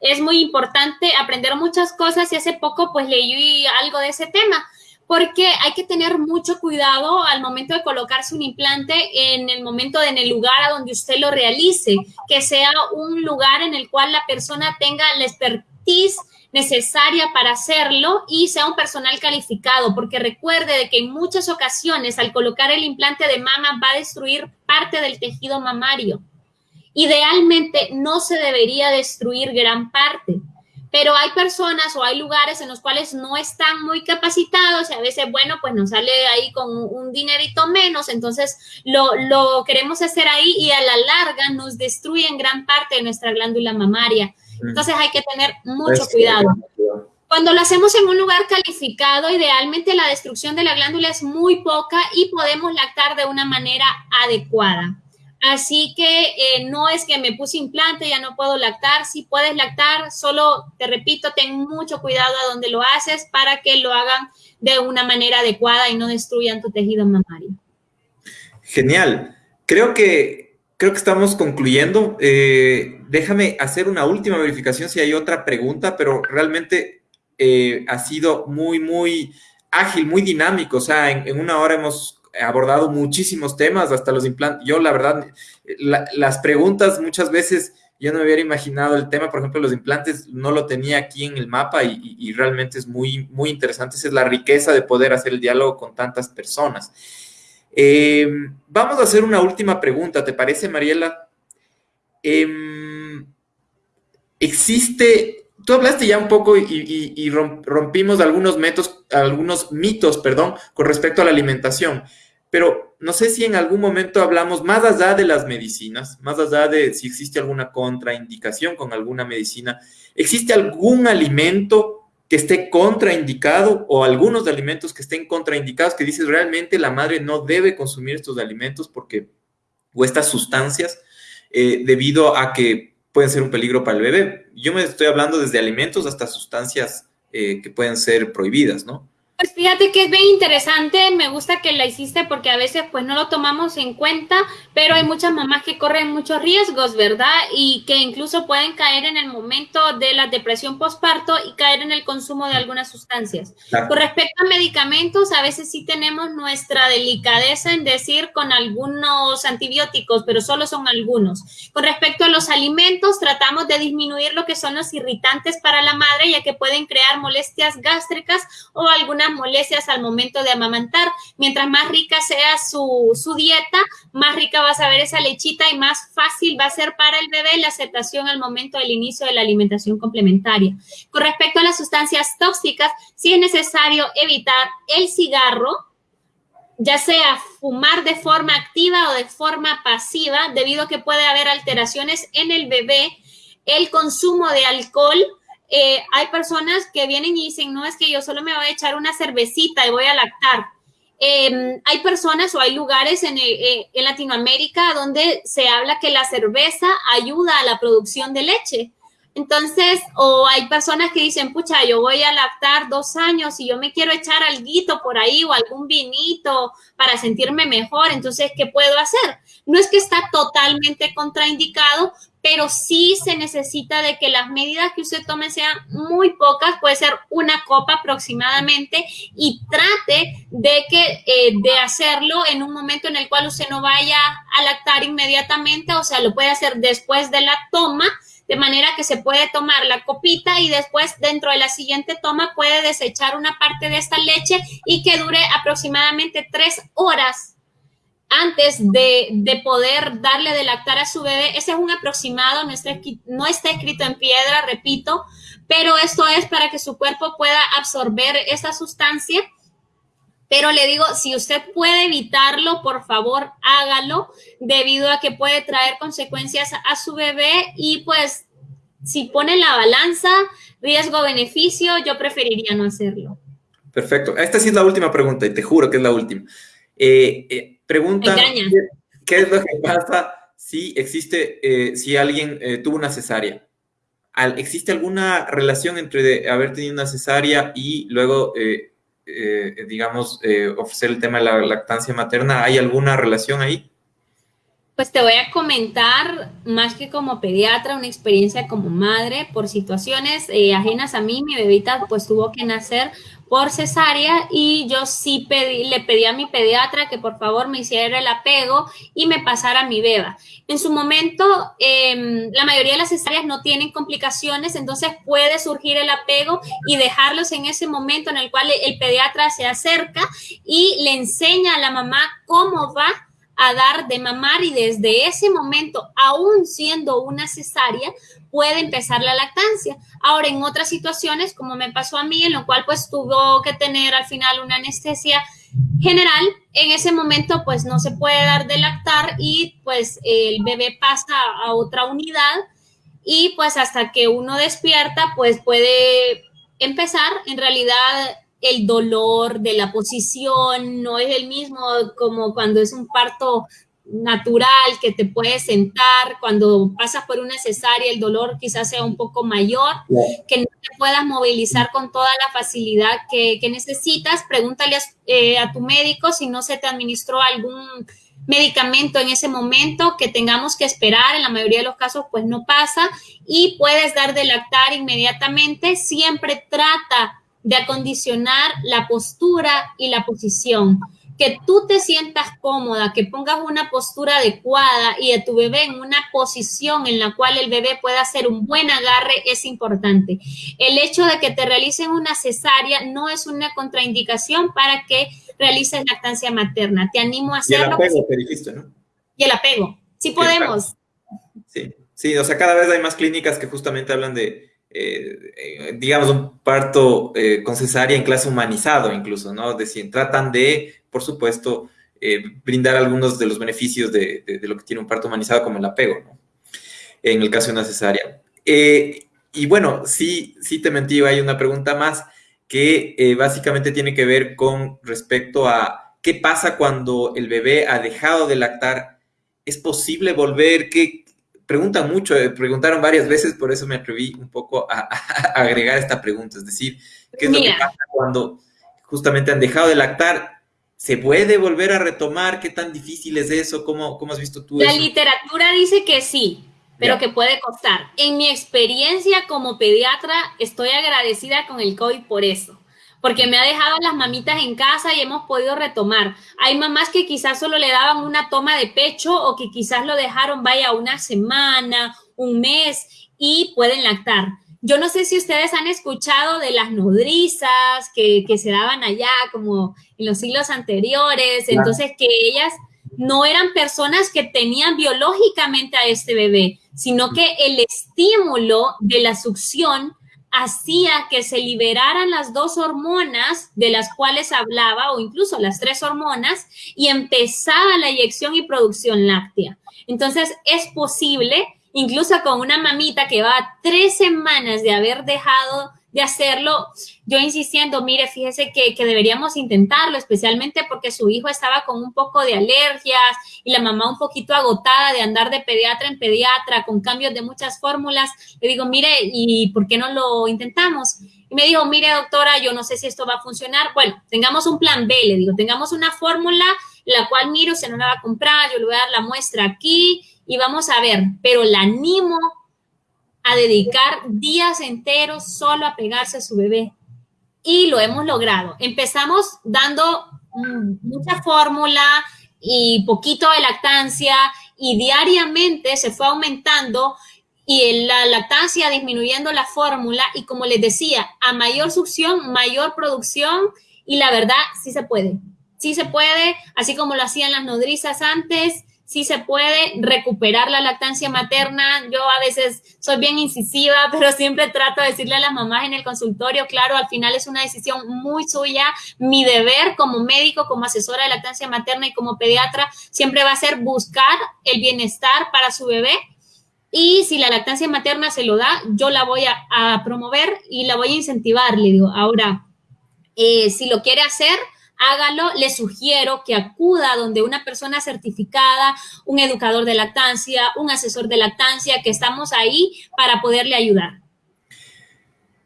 es muy importante aprender muchas cosas y hace poco pues leí algo de ese tema porque hay que tener mucho cuidado al momento de colocarse un implante en el momento, en el lugar a donde usted lo realice, que sea un lugar en el cual la persona tenga la expertise necesaria para hacerlo y sea un personal calificado, porque recuerde de que en muchas ocasiones al colocar el implante de mama va a destruir parte del tejido mamario. Idealmente no se debería destruir gran parte pero hay personas o hay lugares en los cuales no están muy capacitados y a veces, bueno, pues nos sale ahí con un dinerito menos, entonces lo, lo queremos hacer ahí y a la larga nos destruyen gran parte de nuestra glándula mamaria. Mm. Entonces hay que tener mucho cuidado. Cuando lo hacemos en un lugar calificado, idealmente la destrucción de la glándula es muy poca y podemos lactar de una manera adecuada. Así que eh, no es que me puse implante, ya no puedo lactar. Si puedes lactar, solo te repito, ten mucho cuidado a donde lo haces para que lo hagan de una manera adecuada y no destruyan tu tejido mamario. Genial. Creo que, creo que estamos concluyendo. Eh, déjame hacer una última verificación si hay otra pregunta, pero realmente eh, ha sido muy, muy ágil, muy dinámico. O sea, en una hora hemos abordado muchísimos temas, hasta los implantes. Yo, la verdad, las preguntas muchas veces yo no me hubiera imaginado el tema, por ejemplo, los implantes, no lo tenía aquí en el mapa y, realmente es muy, muy interesante. Esa es la riqueza de poder hacer el diálogo con tantas personas. Eh, vamos a hacer una última pregunta, ¿te parece, Mariela? Em, existe tú hablaste ya un poco y, rompimos algunos, mitos, algunos mitos perdón, con respecto a la alimentación, pero no sé si en algún momento hablamos más allá de las medicinas, más allá de si existe alguna contraindicación con alguna medicina, ¿existe algún alimento que esté contraindicado o algunos alimentos que estén contraindicados que dices realmente la madre no debe consumir estos alimentos porque o estas sustancias eh, debido a que pueden ser un peligro para el bebé. Yo me estoy hablando desde alimentos hasta sustancias eh, que pueden ser prohibidas, ¿no? Pues fíjate que es bien interesante, me gusta que la hiciste porque a veces pues no lo tomamos en cuenta, pero hay muchas mamás que corren muchos riesgos, ¿verdad? Y que incluso pueden caer en el momento de la depresión postparto y caer en el consumo de algunas sustancias. Con respecto a medicamentos, a veces sí tenemos nuestra delicadeza en decir con algunos antibióticos, pero solo son algunos. Con respecto a los alimentos, tratamos de disminuir lo que son los irritantes para la madre, ya que pueden crear molestias gástricas o algunas molestias al momento de amamantar. Mientras más rica sea su, dieta, más rica va a saber esa lechita y más fácil va a ser para el bebé la aceptación al momento del inicio de la alimentación complementaria. Con respecto a las sustancias tóxicas, sí es necesario evitar el cigarro, ya sea fumar de forma activa o de forma pasiva, debido a que puede haber alteraciones en el bebé, el consumo de alcohol, eh, hay personas que vienen y dicen, no, es que yo solo me voy a echar una cervecita y voy a lactar. Em, hay personas o hay lugares en, eh, en Latinoamérica donde se habla que la cerveza ayuda a la producción de leche. Entonces, o hay personas que dicen, pucha, yo voy a lactar dos años y yo me quiero echar algo por ahí o algún vinito para sentirme mejor. Entonces, ¿qué puedo hacer? No es que está totalmente contraindicado, pero sí se necesita de que las medidas que usted tome sean muy pocas, puede ser una copa aproximadamente, y trate de que eh, de hacerlo en un momento en el cual usted no vaya a lactar inmediatamente, o sea, lo puede hacer después de la toma de manera que se puede tomar la copita y después dentro de la siguiente toma puede desechar una parte de esta leche y que dure aproximadamente tres horas antes de, poder darle de lactar a su bebé. Ese es un aproximado, no está, no está escrito en piedra, repito, pero esto es para que su cuerpo pueda absorber esa sustancia pero le digo, si usted puede evitarlo, por favor, hágalo, debido a que puede traer consecuencias a su bebé y pues si pone la balanza, riesgo-beneficio, yo preferiría no hacerlo. Perfecto. Esta sí es la última pregunta y te juro que es la última. Eh, eh, pregunta, ¿qué, es lo que pasa si existe, eh, si alguien tuvo una cesárea? ¿Existe alguna relación entre haber tenido una cesárea y luego eh, digamos, eh, ofrecer el tema de la lactancia materna? ¿Hay alguna relación ahí? Pues te voy a comentar, más que como pediatra, una experiencia como madre por situaciones eh, ajenas a mí. Mi bebita pues tuvo que nacer por cesárea y yo sí pedí, le pedí a mi pediatra que por favor me hiciera el apego y me pasara mi beba. En su momento, em, la mayoría de las cesáreas no tienen complicaciones, entonces puede surgir el apego y dejarlos en ese momento en el cual el pediatra se acerca y le enseña a la mamá cómo va a dar de mamar y desde ese momento, aún siendo una cesárea, puede empezar la lactancia. Ahora, en otras situaciones, como me pasó a mí, en lo cual pues tuvo que tener al final una anestesia general, en ese momento pues no se puede dar de lactar y pues el bebé pasa a otra unidad y pues hasta que uno despierta pues puede empezar. En realidad el dolor de la posición no es el mismo como cuando es un parto natural que te puedes sentar, cuando pasas por una cesárea el dolor quizás sea un poco mayor, que no te puedas movilizar con toda la facilidad que, necesitas, pregúntale eh, a, tu médico si no se te administró algún medicamento en ese momento que tengamos que esperar, en la mayoría de los casos pues no pasa. Y puedes dar de lactar inmediatamente, siempre trata de acondicionar la postura y la posición que tú te sientas cómoda, que pongas una postura adecuada y de tu bebé en una posición en la cual el bebé pueda hacer un buen agarre es importante. El hecho de que te realicen una cesárea no es una contraindicación para que realices lactancia materna. Te animo a hacerlo. Y el apego, te dijiste, ¿no? Y el apego. Sí podemos. Sí, sí, o sea, cada vez hay más clínicas que justamente hablan de, eh, eh, digamos, un parto eh, con cesárea en clase humanizado incluso, ¿no? decir, tratan de por supuesto, brindar algunos de los beneficios de, lo que tiene un parto humanizado como el apego, ¿no? En el caso de una cesárea. Y bueno, sí, sí te mentí, hay una pregunta más que básicamente tiene que ver con respecto a qué pasa cuando el bebé ha dejado de lactar. ¿Es posible volver? ¿Qué, preguntan mucho, preguntaron varias veces, por eso me atreví un poco a, agregar esta pregunta. Es decir, ¿qué es lo que pasa cuando justamente han dejado de lactar? ¿Se puede volver a retomar? ¿Qué tan difícil es eso? ¿Cómo, cómo has visto tú La literatura dice que sí, pero que puede costar. En mi experiencia como pediatra, estoy agradecida con el COVID por eso, porque me ha dejado las mamitas en casa y hemos podido retomar. Hay mamás que quizás solo le daban una toma de pecho o que quizás lo dejaron, vaya, una semana, un mes y pueden lactar. Yo no sé si ustedes han escuchado de las nodrizas que, se daban allá como en los siglos anteriores, entonces que ellas no eran personas que tenían biológicamente a este bebé, sino que el estímulo de la succión hacía que se liberaran las dos hormonas de las cuales hablaba, o incluso las tres hormonas, y empezaba la eyección y producción láctea. Entonces, es posible incluso con una mamita que va tres semanas de haber dejado de hacerlo, yo insistiendo, mire, fíjese que, que, deberíamos intentarlo, especialmente porque su hijo estaba con un poco de alergias y la mamá un poquito agotada de andar de pediatra en pediatra con cambios de muchas fórmulas. Le digo, mire, ¿y por qué no lo intentamos? Y me dijo, mire, doctora, yo no sé si esto va a funcionar. Bueno, tengamos un plan B, le digo, tengamos una fórmula la cual miro, se no la va a comprar, yo le voy a dar la muestra aquí y vamos a ver, pero la animo a dedicar días enteros solo a pegarse a su bebé. Y lo hemos logrado. Empezamos dando mm, mucha fórmula y poquito de lactancia y diariamente se fue aumentando y la lactancia disminuyendo la fórmula y como les decía, a mayor succión, mayor producción y la verdad sí se puede. Sí se puede, así como lo hacían las nodrizas antes, sí se puede recuperar la lactancia materna. Yo a veces soy bien incisiva, [laughs] pero siempre trato de decirle a las mamás en el consultorio, claro, al final es una decisión muy suya. Mi deber como médico, como asesora de lactancia materna y como pediatra, siempre va a ser buscar el bienestar para su bebé. Y si la lactancia materna se lo da, yo la voy a, promover y la voy a incentivar, le digo. Ahora, eh, si lo quiere hacer, hágalo, le sugiero que acuda donde una persona certificada, un educador de lactancia, un asesor de lactancia, que estamos ahí para poderle ayudar.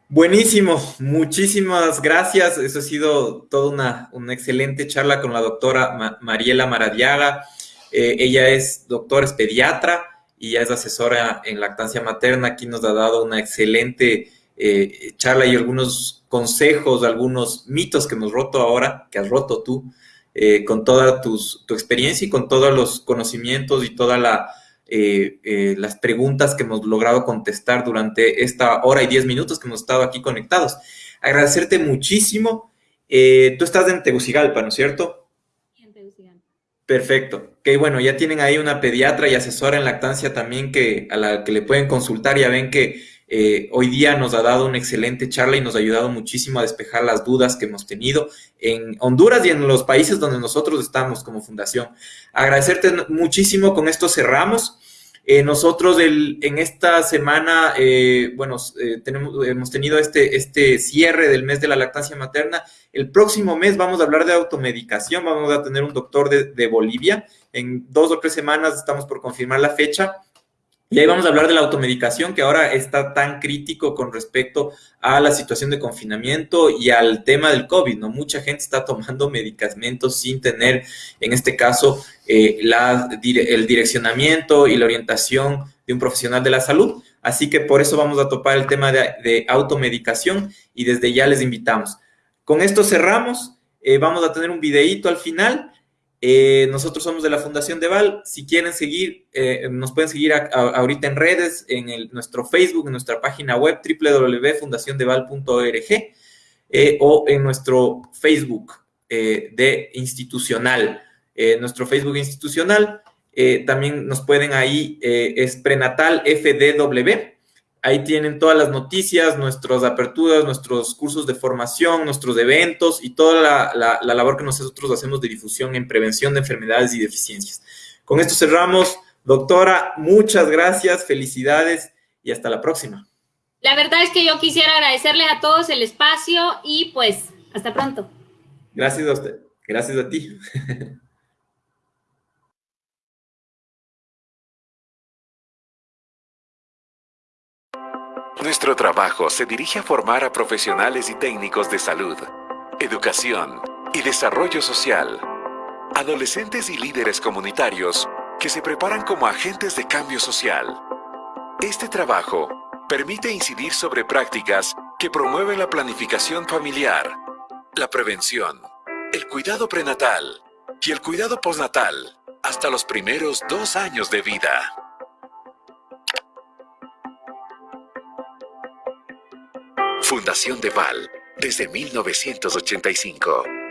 Buenísimo, muchísimas gracias. Eso ha sido toda una, excelente charla con la doctora Mariela Maradiaga. Eh, ella es doctora, es pediatra y ya es asesora en lactancia materna. Aquí nos ha dado una excelente eh, charla y algunos consejos, algunos mitos que hemos roto ahora, que has roto tú, eh, con toda tu experiencia y con todos los conocimientos y todas la, eh, las preguntas que hemos logrado contestar durante esta hora y diez minutos que hemos estado aquí conectados. Agradecerte muchísimo. tú estás en Tegucigalpa, ¿no es cierto? En Tegucigalpa. Perfecto. Que bueno, ya tienen ahí una pediatra y asesora en lactancia también que a la que le pueden consultar. Ya ven que eh, hoy día nos ha dado una excelente charla y nos ha ayudado muchísimo a despejar las dudas que hemos tenido en Honduras y en los países donde nosotros estamos como fundación. Agradecerte muchísimo, con esto cerramos. Eh, nosotros en esta semana, eh, bueno, tenemos, hemos tenido este, este cierre del mes de la lactancia materna. El próximo mes vamos a hablar de automedicación, vamos a tener un doctor de Bolivia. En dos o tres semanas estamos por confirmar la fecha y ahí vamos a hablar de la automedicación, que ahora está tan crítico con respecto a la situación de confinamiento y al tema del COVID, ¿no? Mucha gente está tomando medicamentos sin tener, en este caso, eh, el direccionamiento y la orientación de un profesional de la salud. Así que por eso vamos a topar el tema de, automedicación y desde ya les invitamos. Con esto cerramos. Eh, vamos a tener un videíto al final eh, nosotros somos de la Fundación de Val. Si quieren seguir, eh, nos pueden seguir ahorita en redes, en nuestro Facebook, en nuestra página web www.fundaciondeval.org eh, o en nuestro Facebook de institucional. nuestro Facebook institucional también nos pueden ahí, es prenatal FDW Ahí tienen todas las noticias, nuestras aperturas, nuestros cursos de formación, nuestros eventos y toda la, labor que nosotros hacemos de difusión en prevención de enfermedades y deficiencias. Con esto cerramos. Doctora, muchas gracias, felicidades y hasta la próxima. La verdad es que yo quisiera agradecerles a todos el espacio y pues hasta pronto. Gracias a usted. Gracias a ti. [laughs] Nuestro trabajo se dirige a formar a profesionales y técnicos de salud, educación y desarrollo social, adolescentes y líderes comunitarios que se preparan como agentes de cambio social. Este trabajo permite incidir sobre prácticas que promueven la planificación familiar, la prevención, el cuidado prenatal y el cuidado postnatal hasta los primeros dos años de vida. Fundación de Val, desde 1985.